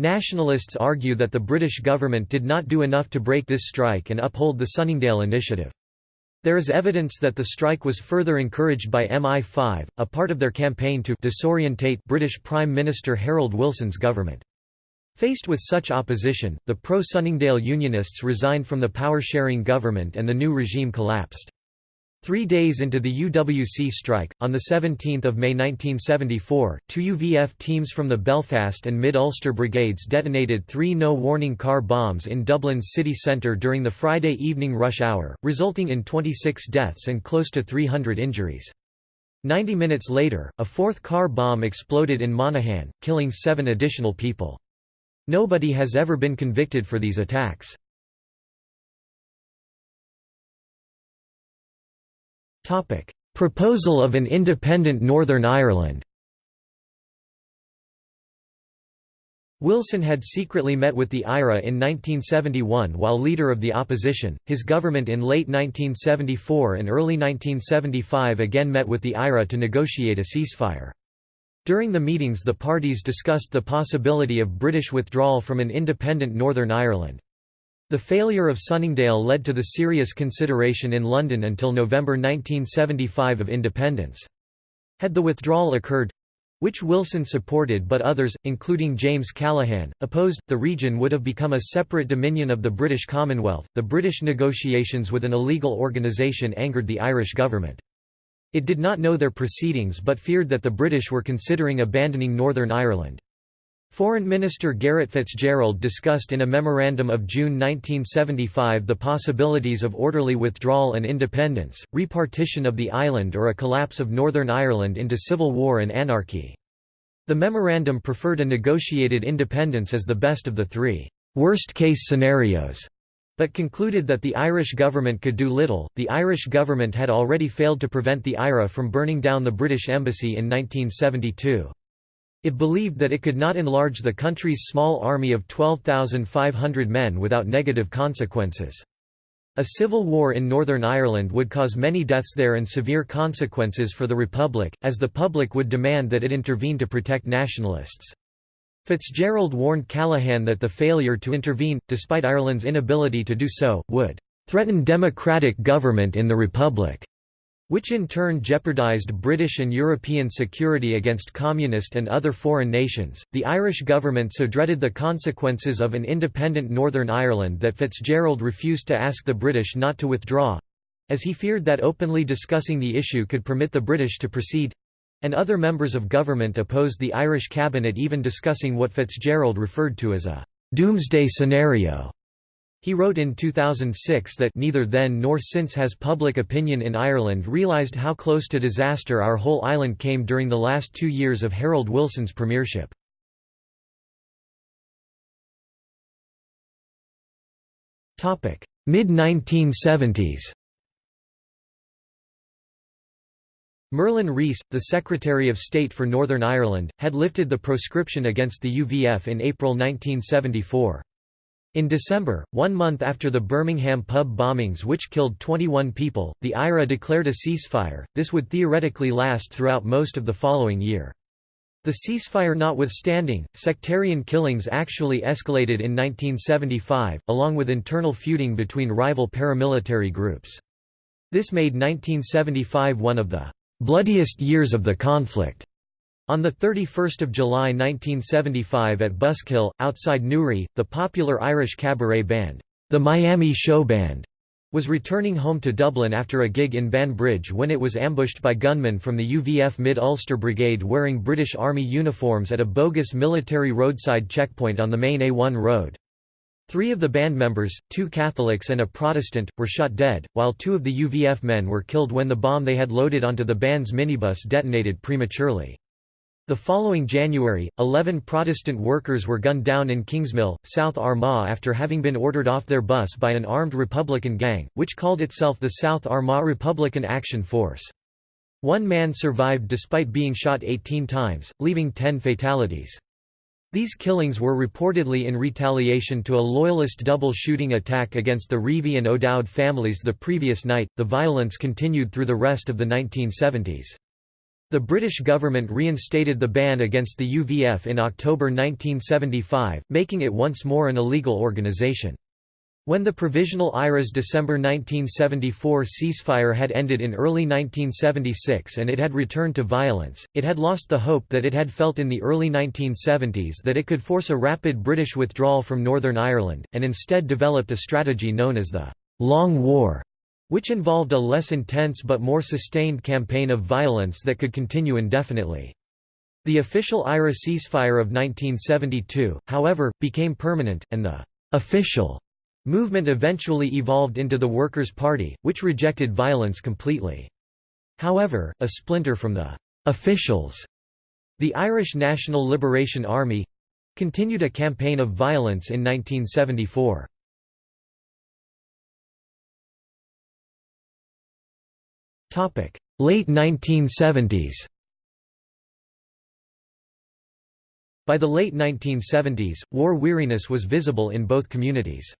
S1: Nationalists argue that the British government did not do enough to break this strike and uphold the Sunningdale Initiative. There is evidence that the strike was further encouraged by MI5, a part of their campaign to disorientate British Prime Minister Harold Wilson's government. Faced with such opposition, the pro-Sunningdale Unionists resigned from the power-sharing government and the new regime collapsed. Three days into the UWC strike, on 17 May 1974, two UVF teams from the Belfast and Mid-Ulster brigades detonated three no-warning car bombs in Dublin's city centre during the Friday evening rush hour, resulting in 26 deaths and close to 300 injuries. Ninety minutes later, a fourth car bomb exploded in Monaghan, killing seven additional people. Nobody has ever been convicted for these attacks. Proposal of an independent Northern Ireland Wilson had secretly met with the IRA in 1971 while leader of the opposition. His government in late 1974 and early 1975 again met with the IRA to negotiate a ceasefire. During the meetings the parties discussed the possibility of British withdrawal from an independent Northern Ireland. The failure of Sunningdale led to the serious consideration in London until November 1975 of independence. Had the withdrawal occurred which Wilson supported but others, including James Callaghan, opposed, the region would have become a separate dominion of the British Commonwealth. The British negotiations with an illegal organisation angered the Irish government. It did not know their proceedings but feared that the British were considering abandoning Northern Ireland. Foreign Minister Garret FitzGerald discussed in a memorandum of June 1975 the possibilities of orderly withdrawal and independence, repartition of the island or a collapse of Northern Ireland into civil war and anarchy. The memorandum preferred a negotiated independence as the best of the three worst-case scenarios, but concluded that the Irish government could do little. The Irish government had already failed to prevent the IRA from burning down the British embassy in 1972. It believed that it could not enlarge the country's small army of 12,500 men without negative consequences. A civil war in Northern Ireland would cause many deaths there and severe consequences for the Republic, as the public would demand that it intervene to protect nationalists. Fitzgerald warned Callaghan that the failure to intervene, despite Ireland's inability to do so, would "...threaten democratic government in the Republic." Which in turn jeopardized British and European security against communist and other foreign nations. The Irish government so dreaded the consequences of an independent Northern Ireland that Fitzgerald refused to ask the British not to withdraw as he feared that openly discussing the issue could permit the British to proceed and other members of government opposed the Irish cabinet even discussing what Fitzgerald referred to as a doomsday scenario. He wrote in 2006 that neither then nor since has public opinion in Ireland realised how close to disaster our whole island came during the last two years of Harold Wilson's premiership. Mid-1970s Merlin Rees, the Secretary of State for Northern Ireland, had lifted the proscription against the UVF in April 1974. In December, one month after the Birmingham pub bombings which killed 21 people, the IRA declared a ceasefire, this would theoretically last throughout most of the following year. The ceasefire notwithstanding, sectarian killings actually escalated in 1975, along with internal feuding between rival paramilitary groups. This made 1975 one of the "...bloodiest years of the conflict." On 31 July 1975 at Buskhill, outside Newry, the popular Irish cabaret band, the Miami Show Band, was returning home to Dublin after a gig in Banbridge when it was ambushed by gunmen from the UVF Mid-Ulster Brigade wearing British Army uniforms at a bogus military roadside checkpoint on the main A1 road. Three of the band members, two Catholics and a Protestant, were shot dead, while two of the UVF men were killed when the bomb they had loaded onto the band's minibus detonated prematurely. The following January, 11 Protestant workers were gunned down in Kingsmill, South Armagh after having been ordered off their bus by an armed Republican gang, which called itself the South Armagh Republican Action Force. One man survived despite being shot 18 times, leaving 10 fatalities. These killings were reportedly in retaliation to a loyalist double shooting attack against the Reavey and O'Dowd families the previous night. The violence continued through the rest of the 1970s. The British government reinstated the ban against the UVF in October 1975, making it once more an illegal organisation. When the Provisional IRA's December 1974 ceasefire had ended in early 1976 and it had returned to violence, it had lost the hope that it had felt in the early 1970s that it could force a rapid British withdrawal from Northern Ireland, and instead developed a strategy known as the «Long War», which involved a less intense but more sustained campaign of violence that could continue indefinitely. The official IRA ceasefire of 1972, however, became permanent, and the «official» movement eventually evolved into the Workers' Party, which rejected violence completely. However, a splinter from the «officials», the Irish National Liberation Army—continued a campaign of violence in 1974. Late 1970s By the late 1970s, war weariness was visible in both communities.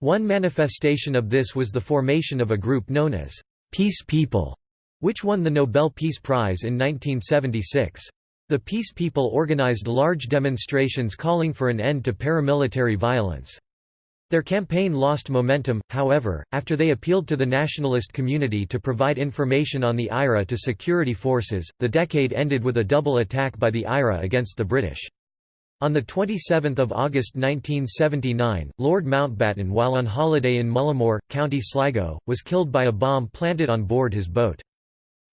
S1: One manifestation of this was the formation of a group known as Peace People, which won the Nobel Peace Prize in 1976. The Peace People organized large demonstrations calling for an end to paramilitary violence. Their campaign lost momentum, however, after they appealed to the nationalist community to provide information on the IRA to security forces. The decade ended with a double attack by the IRA against the British. On 27 August 1979, Lord Mountbatten while on holiday in Mullaghmore, County Sligo, was killed by a bomb planted on board his boat.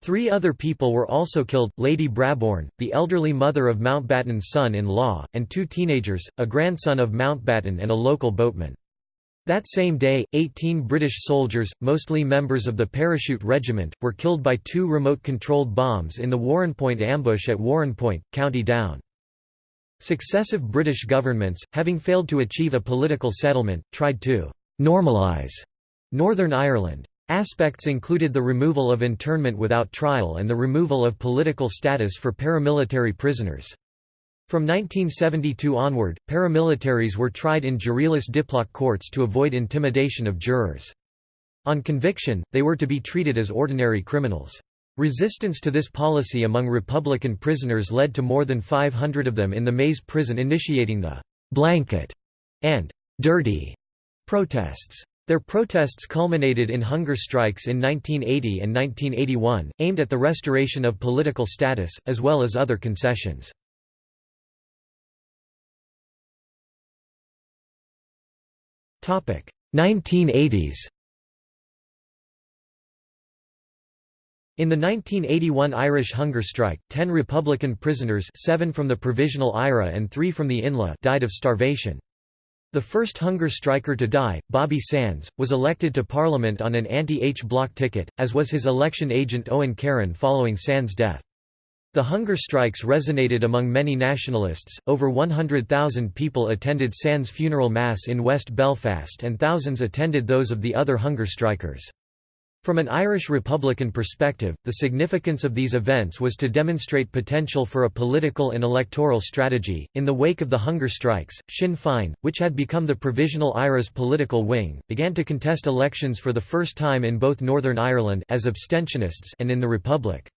S1: Three other people were also killed, Lady Brabourne, the elderly mother of Mountbatten's son-in-law, and two teenagers, a grandson of Mountbatten and a local boatman. That same day, 18 British soldiers, mostly members of the Parachute Regiment, were killed by two remote-controlled bombs in the Warrenpoint ambush at Warrenpoint, County Down. Successive British governments, having failed to achieve a political settlement, tried to «normalise» Northern Ireland. Aspects included the removal of internment without trial and the removal of political status for paramilitary prisoners. From 1972 onward, paramilitaries were tried in juryless diplock courts to avoid intimidation of jurors. On conviction, they were to be treated as ordinary criminals. Resistance to this policy among Republican prisoners led to more than 500 of them in the Maze prison initiating the «blanket» and «dirty» protests. Their protests culminated in hunger strikes in 1980 and 1981, aimed at the restoration of political status, as well as other concessions. 1980s In the 1981 Irish hunger strike, ten Republican prisoners seven from the Provisional IRA and three from the INLA died of starvation. The first hunger striker to die, Bobby Sands, was elected to Parliament on an anti-H block ticket, as was his election agent Owen Carron following Sands' death. The hunger strikes resonated among many nationalists. Over 100,000 people attended Sands' funeral mass in West Belfast and thousands attended those of the other hunger strikers. From an Irish Republican perspective, the significance of these events was to demonstrate potential for a political and electoral strategy. In the wake of the hunger strikes, Sinn Féin, which had become the Provisional IRA's political wing, began to contest elections for the first time in both Northern Ireland as abstentionists and in the Republic.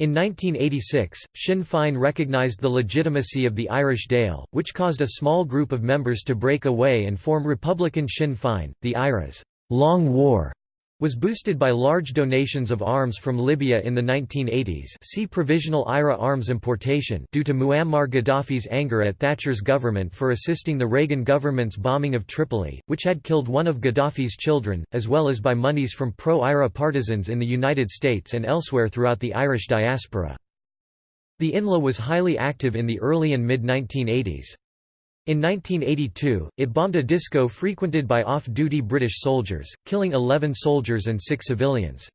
S1: In 1986, Sinn Féin recognised the legitimacy of the Irish Dáil, which caused a small group of members to break away and form Republican Sinn Féin. The IRA's Long War was boosted by large donations of arms from Libya in the 1980s see Provisional IRA arms importation due to Muammar Gaddafi's anger at Thatcher's government for assisting the Reagan government's bombing of Tripoli, which had killed one of Gaddafi's children, as well as by monies from pro-IRA partisans in the United States and elsewhere throughout the Irish diaspora. The INLA was highly active in the early and mid-1980s. In 1982, it bombed a disco frequented by off-duty British soldiers, killing 11 soldiers and 6 civilians.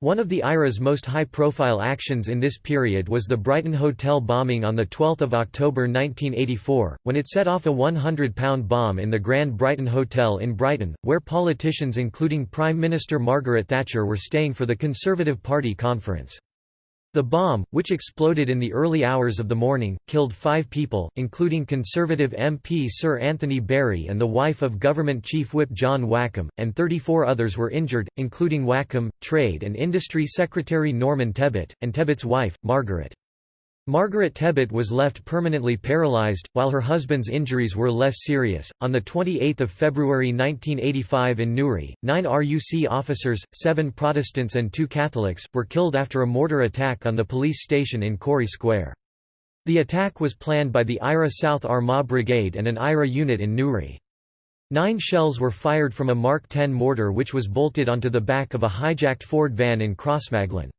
S1: One of the IRA's most high-profile actions in this period was the Brighton Hotel bombing on 12 October 1984, when it set off a 100-pound bomb in the Grand Brighton Hotel in Brighton, where politicians including Prime Minister Margaret Thatcher were staying for the Conservative Party conference. The bomb, which exploded in the early hours of the morning, killed five people, including Conservative MP Sir Anthony Berry and the wife of Government Chief Whip John Wakeham, and 34 others were injured, including Wakeham, Trade and Industry Secretary Norman Tebbit, and Tebbit's wife, Margaret. Margaret Tebbit was left permanently paralyzed, while her husband's injuries were less serious. On 28 February 1985 in Newry, nine RUC officers, seven Protestants and two Catholics, were killed after a mortar attack on the police station in Corry Square. The attack was planned by the IRA South Armagh Brigade and an IRA unit in Newry. Nine shells were fired from a Mark 10 mortar which was bolted onto the back of a hijacked Ford van in Crossmaglen.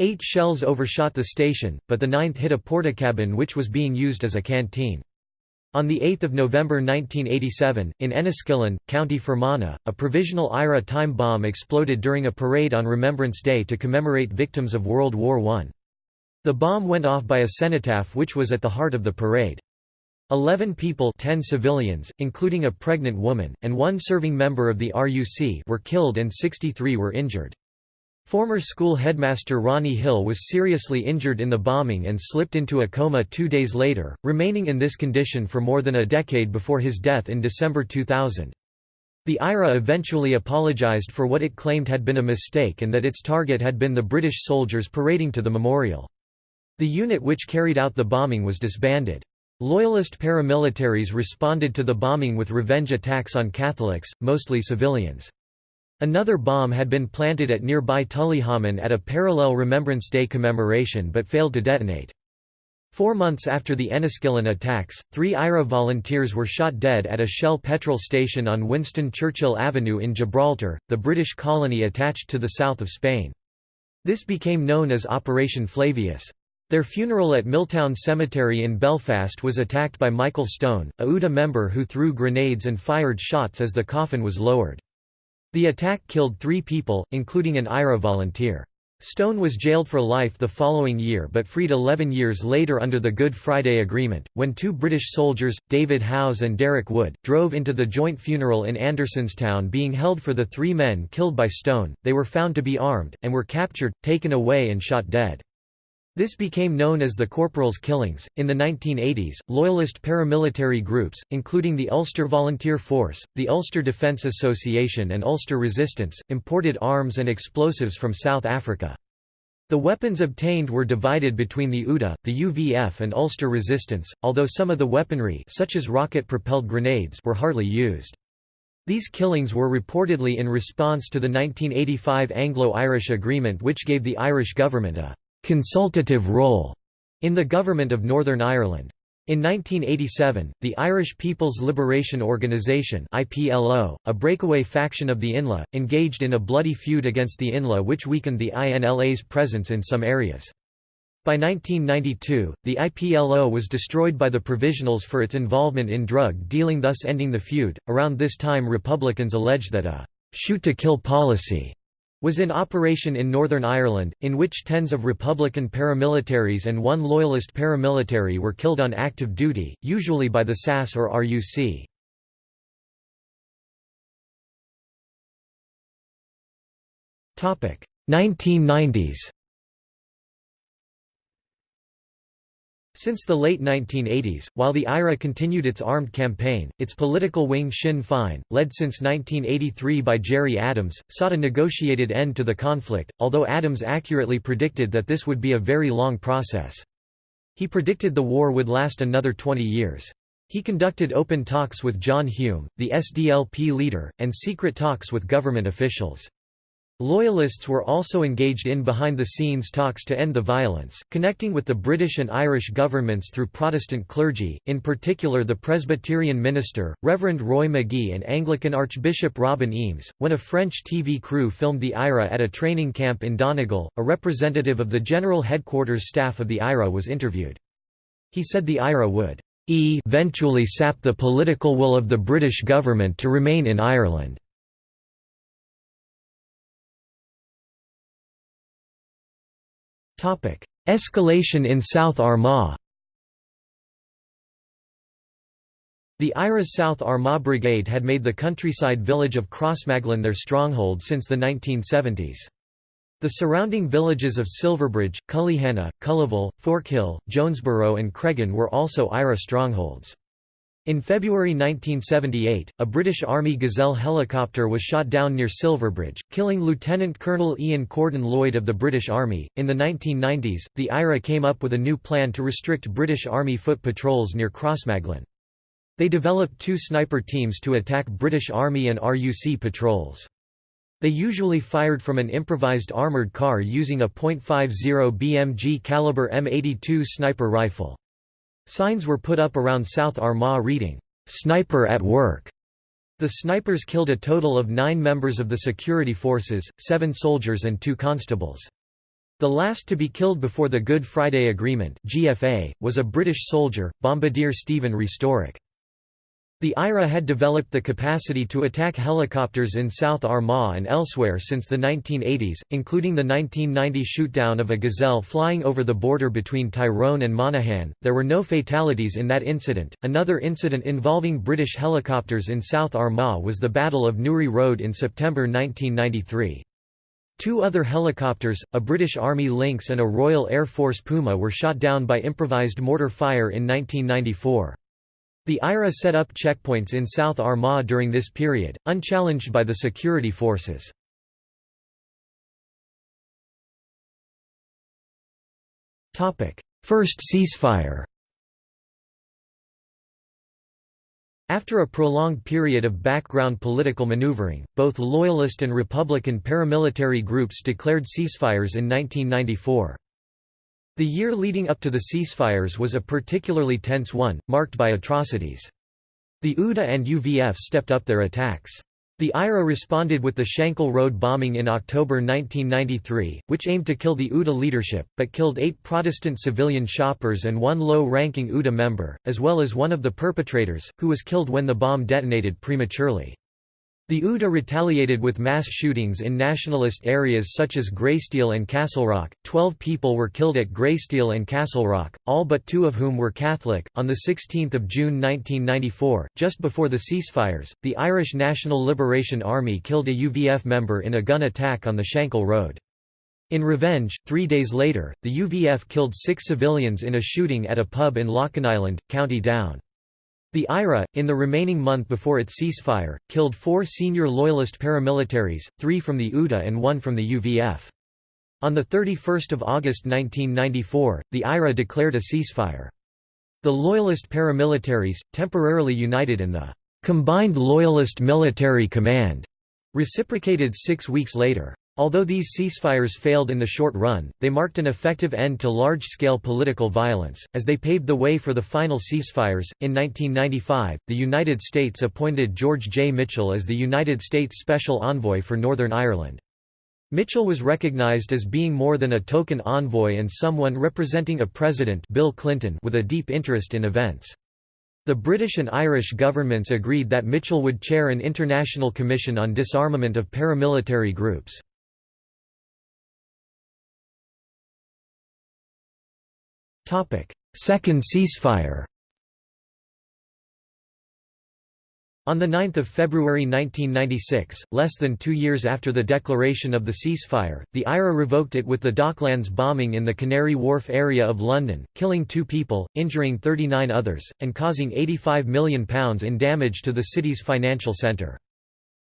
S1: Eight shells overshot the station, but the ninth hit a portakabin which was being used as a canteen. On 8 November 1987, in Enniskillen, County Fermanagh, a provisional IRA time bomb exploded during a parade on Remembrance Day to commemorate victims of World War I. The bomb went off by a cenotaph which was at the heart of the parade. Eleven people 10 civilians, including a pregnant woman, and one serving member of the RUC were killed and 63 were injured. Former school headmaster Ronnie Hill was seriously injured in the bombing and slipped into a coma two days later, remaining in this condition for more than a decade before his death in December 2000. The IRA eventually apologized for what it claimed had been a mistake and that its target had been the British soldiers parading to the memorial. The unit which carried out the bombing was disbanded. Loyalist paramilitaries responded to the bombing with revenge attacks on Catholics, mostly civilians. Another bomb had been planted at nearby Tullyhommon at a parallel Remembrance Day commemoration but failed to detonate. Four months after the Enniskillen attacks, three IRA volunteers were shot dead at a Shell petrol station on Winston Churchill Avenue in Gibraltar, the British colony attached to the south of Spain. This became known as Operation Flavius. Their funeral at Milltown Cemetery in Belfast was attacked by Michael Stone, a UDA member who threw grenades and fired shots as the coffin was lowered. The attack killed three people, including an IRA volunteer. Stone was jailed for life the following year but freed 11 years later under the Good Friday Agreement. When two British soldiers, David Howes and Derek Wood, drove into the joint funeral in Andersonstown being held for the three men killed by Stone, they were found to be armed, and were captured, taken away, and shot dead. This became known as the Corporals' Killings. In the 1980s, Loyalist paramilitary groups, including the Ulster Volunteer Force, the Ulster Defence Association, and Ulster Resistance, imported arms and explosives from South Africa. The weapons obtained were divided between the UDA, the UVF, and Ulster Resistance, although some of the weaponry, such as rocket-propelled grenades, were hardly used. These killings were reportedly in response to the 1985 Anglo-Irish Agreement which gave the Irish government a consultative role in the government of Northern Ireland. In 1987, the Irish People's Liberation Organisation (IPLO), a breakaway faction of the INLA, engaged in a bloody feud against the INLA which weakened the INLA's presence in some areas. By 1992, the IPLO was destroyed by the Provisionals for its involvement in drug dealing thus ending the feud. Around this time Republicans alleged that a shoot-to-kill policy was in operation in Northern Ireland, in which tens of Republican paramilitaries and one Loyalist paramilitary were killed on active duty, usually by the SAS or RUC. Topic 1990s. Since the late 1980s, while the IRA continued its armed campaign, its political wing Sinn Féin, led since 1983 by Gerry Adams, sought a negotiated end to the conflict, although Adams accurately predicted that this would be a very long process. He predicted the war would last another 20 years. He conducted open talks with John Hume, the SDLP leader, and secret talks with government officials. Loyalists were also engaged in behind-the-scenes talks to end the violence, connecting with the British and Irish governments through Protestant clergy, in particular the Presbyterian minister, Reverend Roy Magee and Anglican Archbishop Robin Eames. When a French TV crew filmed the IRA at a training camp in Donegal, a representative of the General Headquarters staff of the IRA was interviewed. He said the IRA would eventually sap the political will of the British government to remain in Ireland. Escalation in South Armagh The IRA's South Armagh Brigade had made the countryside village of Crossmaglen their stronghold since the 1970s. The surrounding villages of Silverbridge, Cullyhanna, Cullaville, Forkhill, Jonesborough and Creggan were also IRA strongholds. In February 1978, a British Army Gazelle helicopter was shot down near Silverbridge, killing Lieutenant Colonel Ian Corden Lloyd of the British Army. In the 1990s, the IRA came up with a new plan to restrict British Army foot patrols near Crossmaglen. They developed two sniper teams to attack British Army and RUC patrols. They usually fired from an improvised armoured car using a .50 BMG caliber M82 sniper rifle. Signs were put up around South Armagh reading, "'Sniper at Work'". The snipers killed a total of nine members of the security forces, seven soldiers and two constables. The last to be killed before the Good Friday Agreement GFA, was a British soldier, Bombardier Stephen Restorick. The IRA had developed the capacity to attack helicopters in South Armagh and elsewhere since the 1980s, including the 1990 shootdown of a Gazelle flying over the border between Tyrone and Monaghan. There were no fatalities in that incident. Another incident involving British helicopters in South Armagh was the Battle of Newry Road in September 1993. Two other helicopters, a British Army Lynx and a Royal Air Force Puma were shot down by improvised mortar fire in 1994. The IRA set up checkpoints in South Armagh during this period, unchallenged by the security forces. First ceasefire After a prolonged period of background political maneuvering, both Loyalist and Republican paramilitary groups declared ceasefires in 1994. The year leading up to the ceasefires was a particularly tense one, marked by atrocities. The UDA and UVF stepped up their attacks. The IRA responded with the Shankill Road bombing in October 1993, which aimed to kill the UDA leadership, but killed eight Protestant civilian shoppers and one low-ranking UDA member, as well as one of the perpetrators, who was killed when the bomb detonated prematurely. The UDA retaliated with mass shootings in nationalist areas such as Greysteel and Castle Rock. Twelve people were killed at Greysteel and Castle Rock, all but two of whom were Catholic. On 16 June 1994, just before the ceasefires, the Irish National Liberation Army killed a UVF member in a gun attack on the Shankill Road. In revenge, three days later, the UVF killed six civilians in a shooting at a pub in Loughinisland, County Down. The IRA, in the remaining month before its ceasefire, killed four senior Loyalist paramilitaries, three from the UDA and one from the UVF. On 31 August 1994, the IRA declared a ceasefire. The Loyalist paramilitaries, temporarily united in the Combined Loyalist Military Command, reciprocated six weeks later. Although these ceasefires failed in the short run, they marked an effective end to large-scale political violence, as they paved the way for the final ceasefires. In 1995, the United States appointed George J. Mitchell as the United States Special Envoy for Northern Ireland. Mitchell was recognized as being more than a token envoy and someone representing a president Bill Clinton with a deep interest in events. The British and Irish governments agreed that Mitchell would chair an international commission on disarmament of paramilitary groups. Second ceasefire On 9 February 1996, less than two years after the declaration of the ceasefire, the IRA revoked it with the Docklands bombing in the Canary Wharf area of London, killing two people, injuring 39 others, and causing £85 million in damage to the city's financial centre.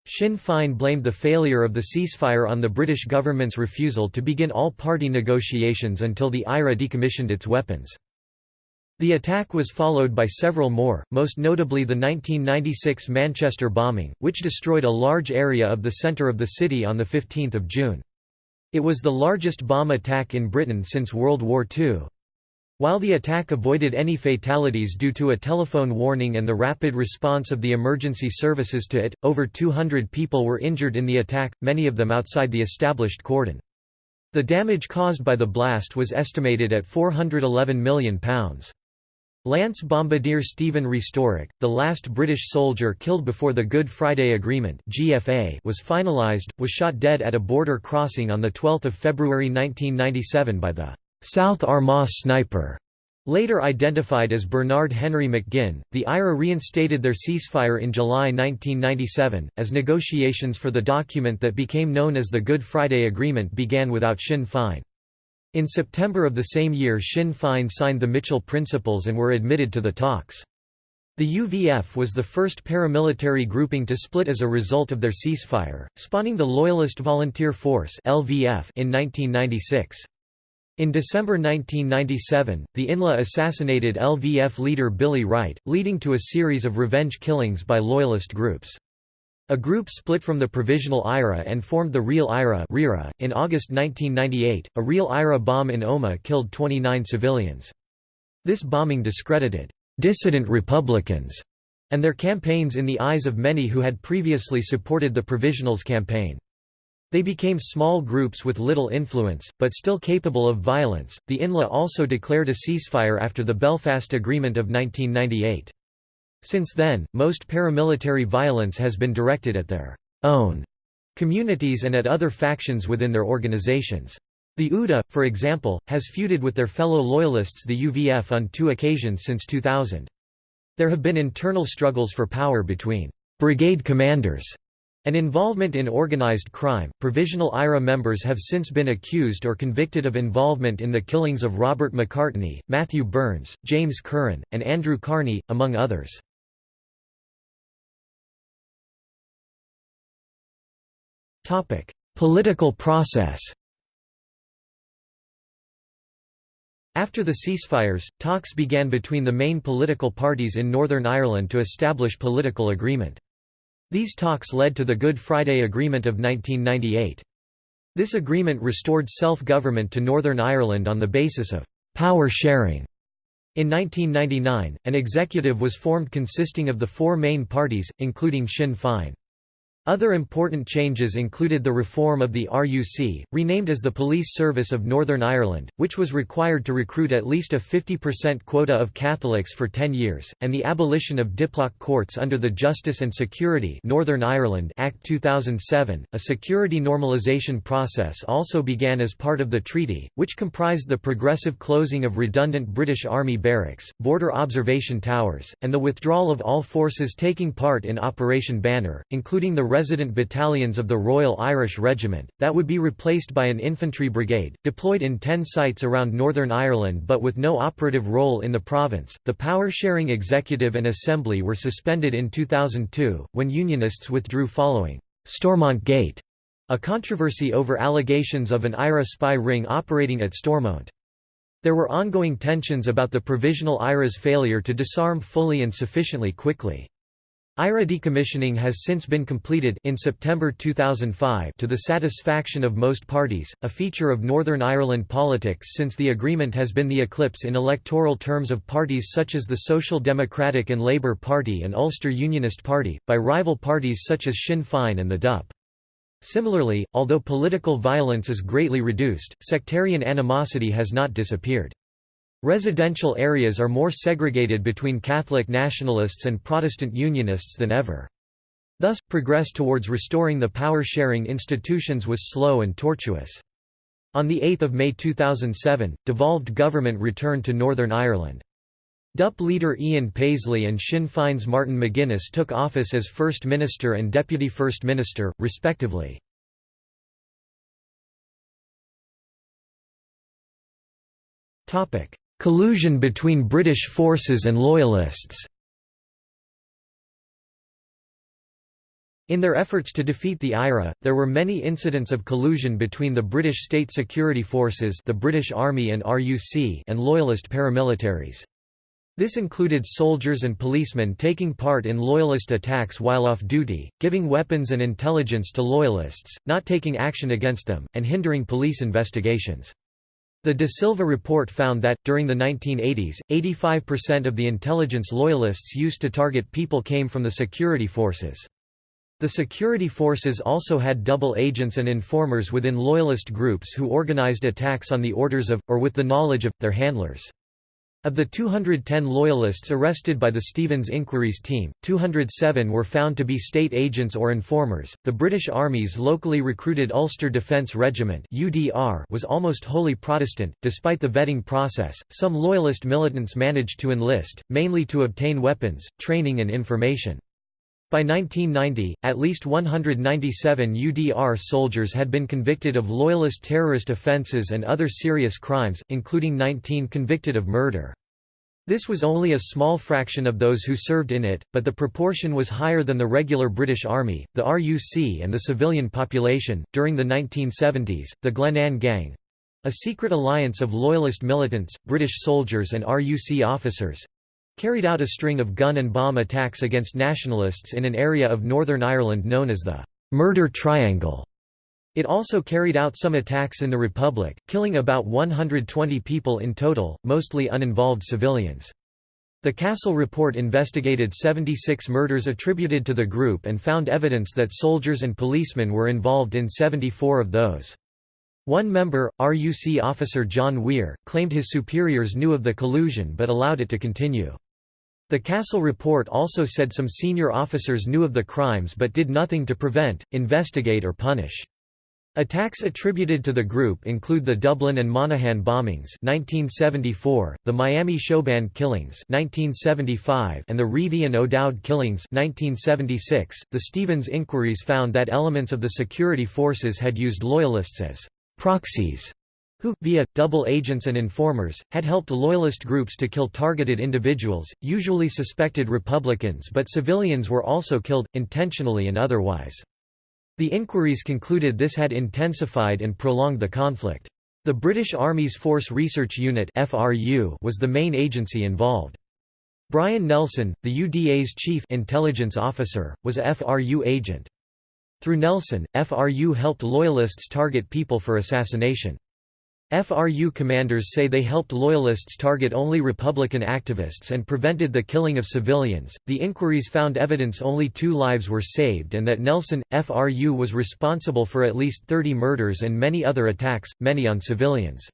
S1: Sinn Féin blamed the failure of the ceasefire on the British government's refusal to begin all-party negotiations until the IRA decommissioned its weapons. The attack was followed by several more, most notably the 1996 Manchester bombing, which destroyed a large area of the centre of the city on 15 June. It was the largest bomb attack in Britain since World War II. While the attack avoided any fatalities due to a telephone warning and the rapid response of the emergency services to it, over 200 people were injured in the attack, many of them outside the established cordon. The damage caused by the blast was estimated at £411 million. Lance Bombardier Stephen Restorick, the last British soldier killed before the Good Friday Agreement (GFA) was finalised, was shot dead at a border crossing on 12 February 1997 by the South Armagh sniper, later identified as Bernard Henry McGinn, the IRA reinstated their ceasefire in July 1997, as negotiations for the document that became known as the Good Friday Agreement began without Sinn Féin. In September of the same year Sinn Féin signed the Mitchell Principles and were admitted to the talks. The UVF was the first paramilitary grouping to split as a result of their ceasefire, spawning the Loyalist Volunteer Force in 1996. In December 1997, the INLA assassinated LVF leader Billy Wright, leading to a series of revenge killings by loyalist groups. A group split from the Provisional IRA and formed the Real IRA .In August 1998, a Real IRA bomb in Omagh killed 29 civilians. This bombing discredited «dissident Republicans» and their campaigns in the eyes of many who had previously supported the Provisionals campaign. They became small groups with little influence, but still capable of violence. The INLA also declared a ceasefire after the Belfast Agreement of 1998. Since then, most paramilitary violence has been directed at their own communities and at other factions within their organizations. The UDA, for example, has feuded with their fellow loyalists the UVF on two occasions since 2000. There have been internal struggles for power between brigade commanders and involvement in organized crime. Provisional IRA members have since been accused or convicted of involvement in the killings of Robert McCartney, Matthew Burns, James Curran, and Andrew Kearney, among others. Political process. After the ceasefires, talks began between the main political parties in Northern Ireland to establish political agreement. These talks led to the Good Friday Agreement of 1998. This agreement restored self-government to Northern Ireland on the basis of «power sharing». In 1999, an executive was formed consisting of the four main parties, including Sinn Féin. Other important changes included the reform of the RUC, renamed as the Police Service of Northern Ireland, which was required to recruit at least a 50% quota of Catholics for 10 years, and the abolition of diplock courts under the Justice and Security Northern Ireland Act 2007. A security normalisation process also began as part of the treaty, which comprised the progressive closing of redundant British Army barracks, border observation towers, and the withdrawal of all forces taking part in Operation Banner, including the resident battalions of the Royal Irish Regiment, that would be replaced by an infantry brigade, deployed in ten sites around Northern Ireland but with no operative role in the province. The power sharing executive and assembly were suspended in 2002, when Unionists withdrew following Stormont Gate, a controversy over allegations of an IRA spy ring operating at Stormont. There were ongoing tensions about the Provisional IRA's failure to disarm fully and sufficiently quickly. IRA decommissioning has since been completed in September 2005 to the satisfaction of most parties, a feature of Northern Ireland politics since the agreement has been the eclipse in electoral terms of parties such as the Social Democratic and Labour Party and Ulster Unionist Party, by rival parties such as Sinn Féin and the DUP. Similarly, although political violence is greatly reduced, sectarian animosity has not disappeared. Residential areas are more segregated between Catholic nationalists and Protestant Unionists than ever. Thus, progress towards restoring the power-sharing institutions was slow and tortuous. On 8 May 2007, devolved government returned to Northern Ireland. DUP leader Ian Paisley and Sinn Féin's Martin McGuinness took office as First Minister and Deputy First Minister, respectively. Collusion between British forces and Loyalists In their efforts to defeat the IRA, there were many incidents of collusion between the British state security forces the British Army and RUC and Loyalist paramilitaries. This included soldiers and policemen taking part in Loyalist attacks while off duty, giving weapons and intelligence to Loyalists, not taking action against them, and hindering police investigations. The De Silva report found that, during the 1980s, 85% of the intelligence loyalists used to target people came from the security forces. The security forces also had double agents and informers within loyalist groups who organized attacks on the orders of, or with the knowledge of, their handlers. Of the 210 Loyalists arrested by the Stevens Inquiries team, 207 were found to be state agents or informers. The British Army's locally recruited Ulster Defence Regiment (UDR) was almost wholly Protestant. Despite the vetting process, some Loyalist militants managed to enlist, mainly to obtain weapons, training, and information. By 1990, at least 197 UDR soldiers had been convicted of Loyalist terrorist offences and other serious crimes, including 19 convicted of murder. This was only a small fraction of those who served in it, but the proportion was higher than the regular British Army, the RUC, and the civilian population. During the 1970s, the Glenanne Gang a secret alliance of Loyalist militants, British soldiers, and RUC officers carried out a string of gun and bomb attacks against nationalists in an area of Northern Ireland known as the Murder Triangle. It also carried out some attacks in the Republic, killing about 120 people in total, mostly uninvolved civilians. The Cassel report investigated 76 murders attributed to the group and found evidence that soldiers and policemen were involved in 74 of those. One member, RUC officer John Weir, claimed his superiors knew of the collusion but allowed it to continue. The Cassel report also said some senior officers knew of the crimes but did nothing to prevent, investigate or punish. Attacks attributed to the group include the Dublin and Monaghan bombings 1974, the Miami Showband killings 1975, and the Reavey and O'Dowd killings 1976. .The Stevens inquiries found that elements of the security forces had used Loyalists as «proxies» who, via, double agents and informers, had helped loyalist groups to kill targeted individuals, usually suspected Republicans but civilians were also killed, intentionally and otherwise. The inquiries concluded this had intensified and prolonged the conflict. The British Army's Force Research Unit was the main agency involved. Brian Nelson, the UDA's chief intelligence officer, was a FRU agent. Through Nelson, FRU helped Loyalists target people for assassination. FRU commanders say they helped Loyalists target only Republican activists and prevented the killing of civilians. The inquiries found evidence only two lives were saved and that Nelson, FRU was responsible for at least 30 murders and many other attacks, many on civilians.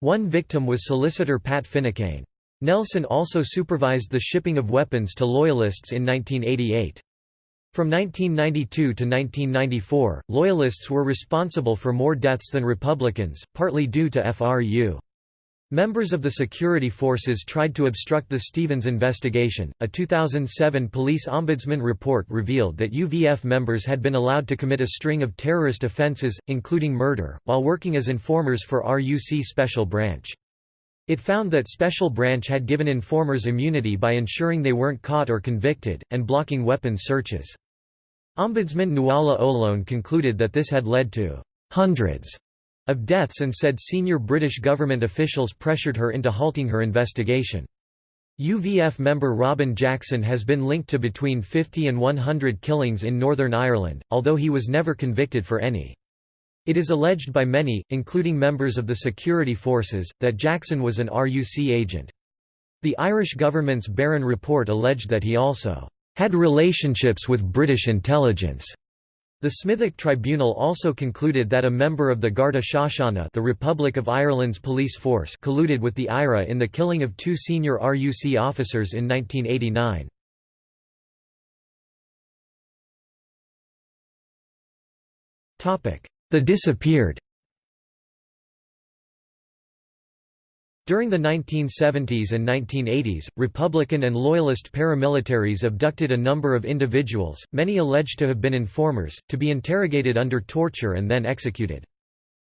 S1: One victim was solicitor Pat Finucane. Nelson also supervised the shipping of weapons to Loyalists in 1988. From 1992 to 1994, Loyalists were responsible for more deaths than Republicans, partly due to FRU. Members of the security forces tried to obstruct the Stevens investigation. A 2007 police ombudsman report revealed that UVF members had been allowed to commit a string of terrorist offenses, including murder, while working as informers for RUC Special Branch. It found that Special Branch had given informers immunity by ensuring they weren't caught or convicted, and blocking weapons searches. Ombudsman Nuala O'Loan concluded that this had led to hundreds of deaths and said senior British government officials pressured her into halting her investigation. UVF member Robin Jackson has been linked to between 50 and 100 killings in Northern Ireland, although he was never convicted for any. It is alleged by many, including members of the security forces, that Jackson was an RUC agent. The Irish government's Barron report alleged that he also had relationships with British intelligence. The Smithwick Tribunal also concluded that a member of the Garda Síochána the Republic of Ireland's police force colluded with the IRA in the killing of two senior RUC officers in 1989. The disappeared During the 1970s and 1980s, Republican and Loyalist paramilitaries abducted a number of individuals, many alleged to have been informers, to be interrogated under torture and then executed.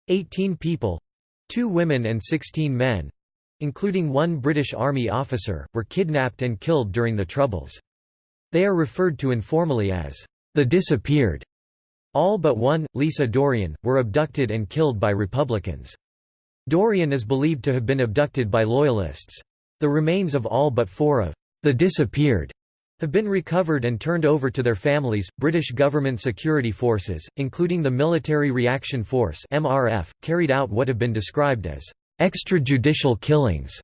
S1: Eighteen people—two women and sixteen men—including one British Army officer, were kidnapped and killed during the Troubles. They are referred to informally as the disappeared. All but one, Lisa Dorrian, were abducted and killed by Republicans. Dorrian is believed to have been abducted by Loyalists. The remains of all but four of the disappeared have been recovered and turned over to their families. British government security forces, including the Military Reaction Force (MRF), carried out what have been described as extrajudicial killings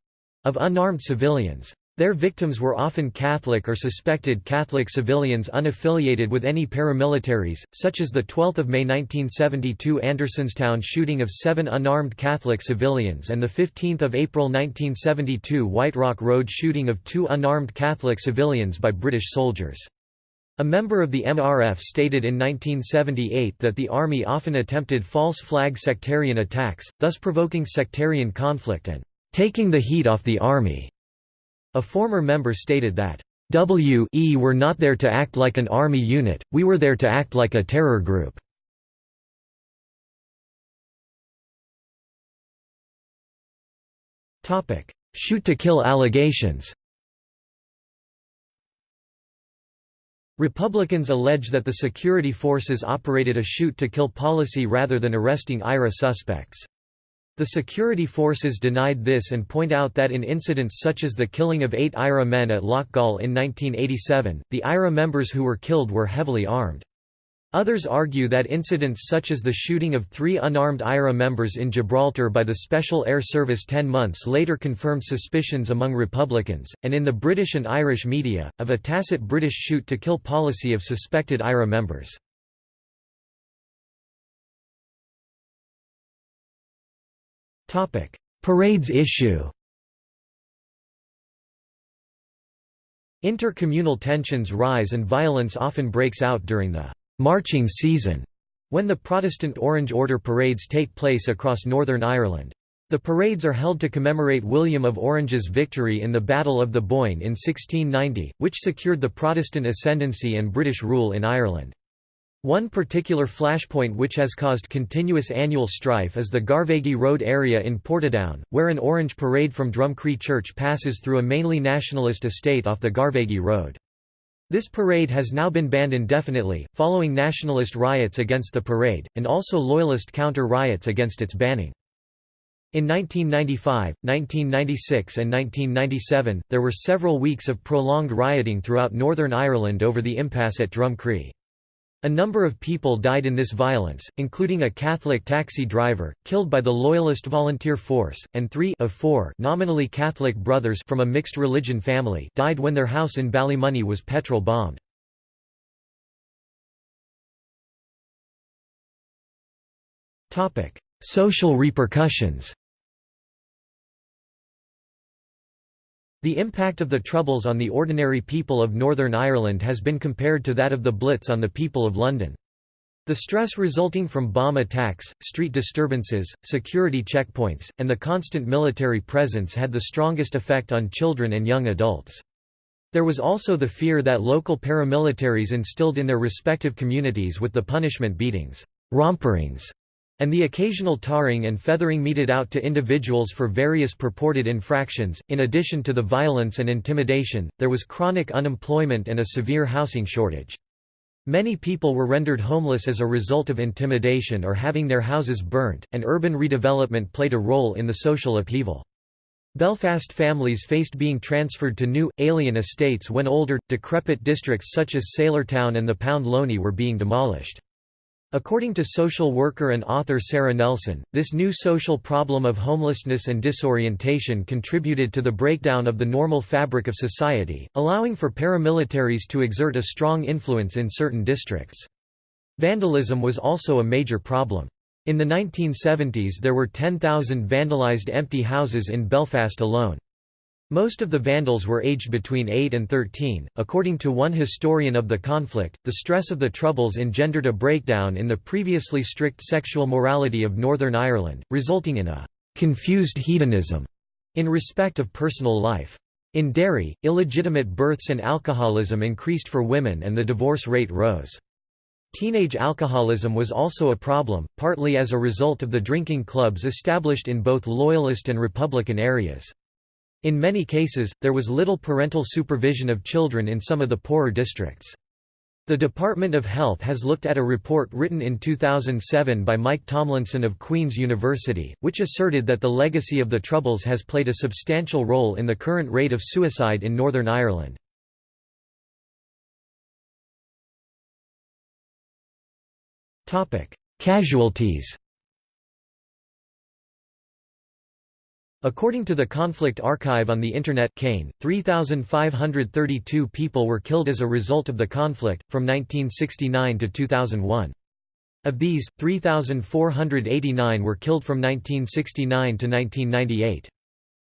S1: of unarmed civilians. Their victims were often Catholic or suspected Catholic civilians unaffiliated with any paramilitaries, such as the 12 May 1972 Andersonstown shooting of seven unarmed Catholic civilians and the 15 April 1972 White Rock Road shooting of two unarmed Catholic civilians by British soldiers. A member of the MRF stated in 1978 that the Army often attempted false flag sectarian attacks, thus provoking sectarian conflict and taking the heat off the Army. A former member stated that, "W.E. were not there to act like an army unit, we were there to act like a terror group." Shoot-to-kill allegations Republicans allege that the security forces operated a shoot-to-kill policy rather than arresting IRA suspects. The security forces denied this and point out that in incidents such as the killing of eight IRA men at Loughgall in 1987, the IRA members who were killed were heavily armed. Others argue that incidents such as the shooting of three unarmed IRA members in Gibraltar by the Special Air Service ten months later confirmed suspicions among Republicans, and in the British and Irish media, of a tacit British shoot-to-kill policy of suspected IRA members. Parades issue Inter-communal tensions rise and violence often breaks out during the «marching season» when the Protestant Orange Order parades take place across Northern Ireland. The parades are held to commemorate William of Orange's victory in the Battle of the Boyne in 1690, which secured the Protestant ascendancy and British rule in Ireland. One particular flashpoint which has caused continuous annual strife is the Garvaghy Road area in Portadown, where an orange parade from Drumcree Church passes through a mainly nationalist estate off the Garvaghy Road. This parade has now been banned indefinitely, following nationalist riots against the parade, and also loyalist counter-riots against its banning. In 1995, 1996 and 1997, there were several weeks of prolonged rioting throughout Northern Ireland over the impasse at Drumcree. A number of people died in this violence, including a Catholic taxi driver, killed by the Loyalist Volunteer Force, and three of four nominally Catholic brothers from a mixed religion family died when their house in Ballymoney was petrol bombed. Social repercussions The impact of the Troubles on the ordinary people of Northern Ireland has been compared to that of the Blitz on the people of London. The stress resulting from bomb attacks, street disturbances, security checkpoints, and the constant military presence had the strongest effect on children and young adults. There was also the fear that local paramilitaries instilled in their respective communities with the punishment beatings, romperings, and the occasional tarring and feathering meted out to individuals for various purported infractions. In addition to the violence and intimidation, there was chronic unemployment and a severe housing shortage. Many people were rendered homeless as a result of intimidation or having their houses burnt, and urban redevelopment played a role in the social upheaval. Belfast families faced being transferred to new, alien estates when older, decrepit districts such as Sailortown and the Pound Loney were being demolished. According to social worker and author Sarah Nelson, this new social problem of homelessness and disorientation contributed to the breakdown of the normal fabric of society, allowing for paramilitaries to exert a strong influence in certain districts. Vandalism was also a major problem. In the 1970s there were 10,000 vandalized empty houses in Belfast alone. Most of the Vandals were aged between 8 and 13. According to one historian of the conflict, the stress of the Troubles engendered a breakdown in the previously strict sexual morality of Northern Ireland, resulting in a confused hedonism in respect of personal life. In Derry, illegitimate births and alcoholism increased for women and the divorce rate rose. Teenage alcoholism was also a problem, partly as a result of the drinking clubs established in both Loyalist and Republican areas. In many cases, there was little parental supervision of children in some of the poorer districts. The Department of Health has looked at a report written in 2007 by Mike Tomlinson of Queen's University, which asserted that the legacy of the Troubles has played a substantial role in the current rate of suicide in Northern Ireland. Casualties According to the Conflict Archive on the Internet CAIN, 3,532 people were killed as a result of the conflict, from 1969 to 2001. Of these, 3,489 were killed from 1969 to 1998.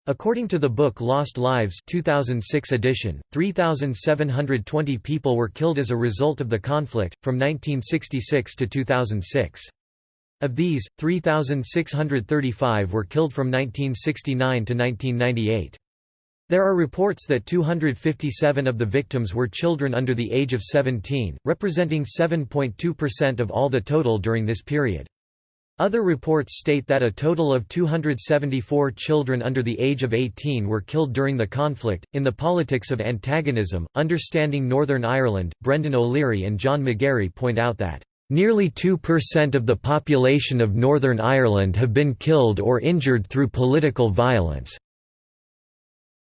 S1: According to the book Lost Lives 2006 edition, 3,720 people were killed as a result of the conflict, from 1966 to 2006. Of these, 3,635 were killed from 1969 to 1998. There are reports that 257 of the victims were children under the age of 17, representing 7.2% of all the total during this period. Other reports state that a total of 274 children under the age of 18 were killed during the conflict. In the politics of antagonism, Understanding Northern Ireland, Brendan O'Leary and John McGarry point out that Nearly 2% of the population of Northern Ireland have been killed or injured through political violence.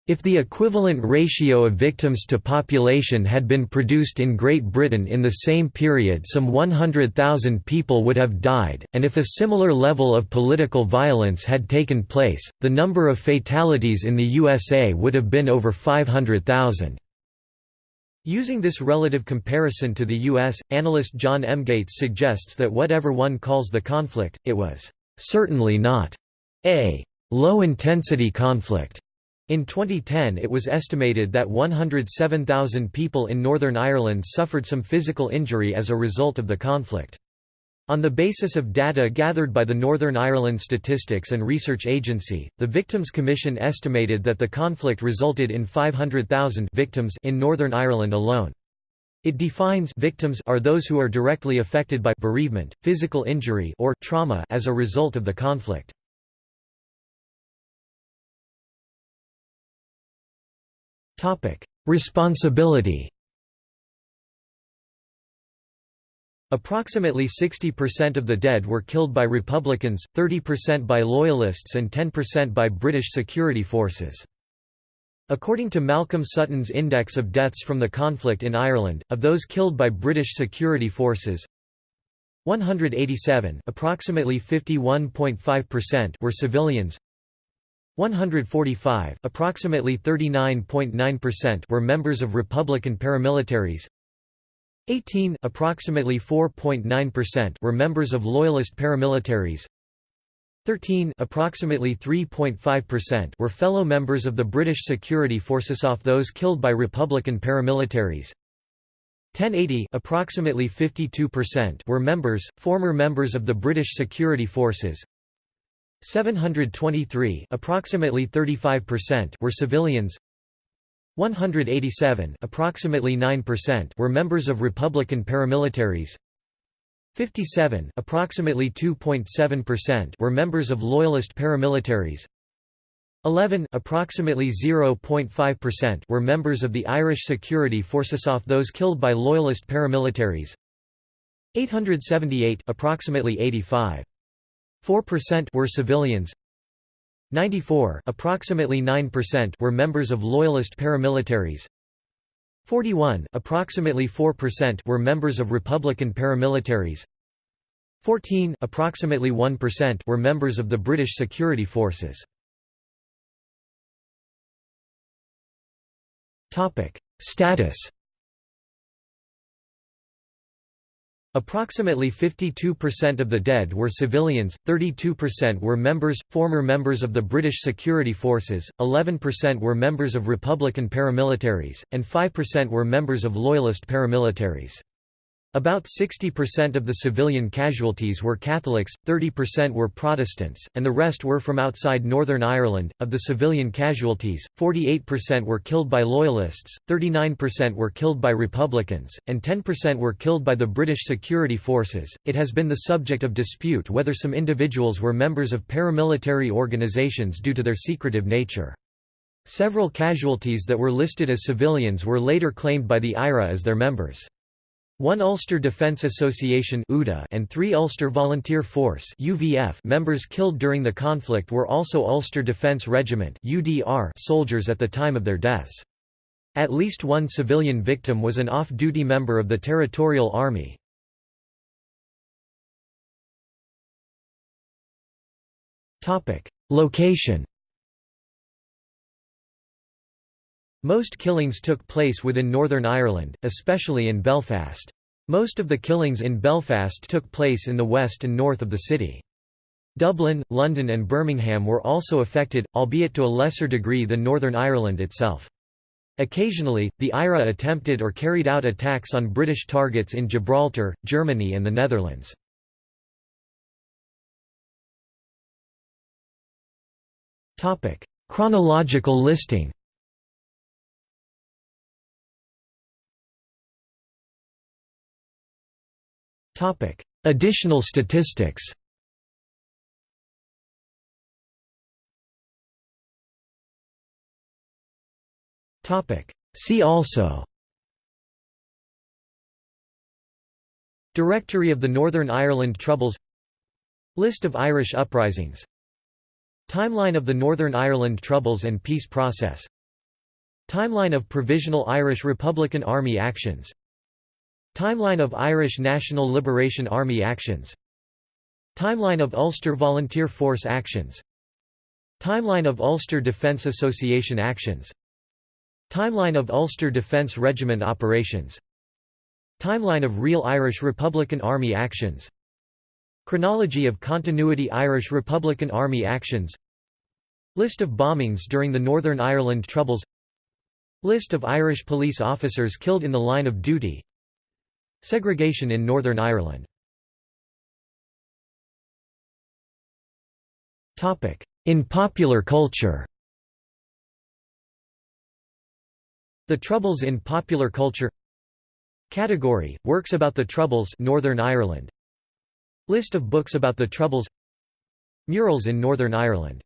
S1: If the equivalent ratio of victims to population had been produced in Great Britain in the same period some 100,000 people would have died, and if a similar level of political violence had taken place, the number of fatalities in the USA would have been over 500,000. Using this relative comparison to the U.S., analyst John M. Gates suggests that whatever one calls the conflict, it was certainly not a low-intensity conflict. In 2010 it was estimated that 107,000 people in Northern Ireland suffered some physical injury as a result of the conflict. On the basis of data gathered by the Northern Ireland Statistics and Research Agency, the Victims Commission estimated that the conflict resulted in 500,000 victims in Northern Ireland alone. It defines victims are those who are directly affected by bereavement, physical injury or trauma as a result of the conflict. Topic: Responsibility Approximately 60% of the dead were killed by Republicans, 30% by Loyalists and 10% by British security forces. According to Malcolm Sutton's Index of Deaths from the Conflict in Ireland, of those killed by British security forces, 187 approximately 51.5% were civilians 145 approximately 39.9% were members of Republican paramilitaries 18 approximately 4.9% were members of Loyalist paramilitaries. 13 approximately 3.5% were fellow members of the British security forces off those killed by Republican paramilitaries. 1080 approximately 52% were members, former members of the British security forces. 723 approximately 35% were civilians 187 approximately 9% were members of Republican paramilitaries. 57 approximately 2.7% were members of Loyalist paramilitaries. 11 approximately 0.5% were members of the Irish security forces off those killed by Loyalist paramilitaries. 878 approximately 85 4% were civilians 94 approximately 9% were members of loyalist paramilitaries. 41 approximately 4% were members of republican paramilitaries. 14 approximately 1% were members of the british security forces. Topic status Approximately 52% of the dead were civilians, 32% were members, former members of the British security forces, 11% were members of Republican paramilitaries, and 5% were members of Loyalist paramilitaries. About 60% of the civilian casualties were Catholics, 30% were Protestants, and the rest were from outside Northern Ireland. Of the civilian casualties, 48% were killed by Loyalists, 39% were killed by Republicans, and 10% were killed by the British security forces. It has been the subject of dispute whether some individuals were members of paramilitary organizations due to their secretive nature. Several casualties that were listed as civilians were later claimed by the IRA as their members. One Ulster Defence Association and three Ulster Volunteer Force members killed during the conflict were also Ulster Defence Regiment soldiers at the time of their deaths. At least one civilian victim was an off-duty member of the Territorial Army. Location Most killings took place within Northern Ireland, especially in Belfast. Most of the killings in Belfast took place in the west and north of the city. Dublin, London and Birmingham were also affected, albeit to a lesser degree than Northern Ireland itself. Occasionally, the IRA attempted or carried out attacks on British targets in Gibraltar, Germany and the Netherlands. Chronological listing Additional statistics See also Directory of the Northern Ireland Troubles List of Irish uprisings Timeline of the Northern Ireland Troubles and Peace Process Timeline of Provisional Irish Republican Army actions Timeline of Irish National Liberation Army actions. Timeline of Ulster Volunteer Force actions. Timeline of Ulster Defence Association actions. Timeline of Ulster Defence Regiment operations. Timeline of Real Irish Republican Army actions. Chronology of Continuity Irish Republican Army actions. List of bombings during the Northern Ireland Troubles. List of Irish police officers killed in the line of duty Segregation in Northern Ireland. In popular culture. The Troubles in popular culture. Category: Works about the Troubles Northern Ireland. List of books about the Troubles. Murals in Northern Ireland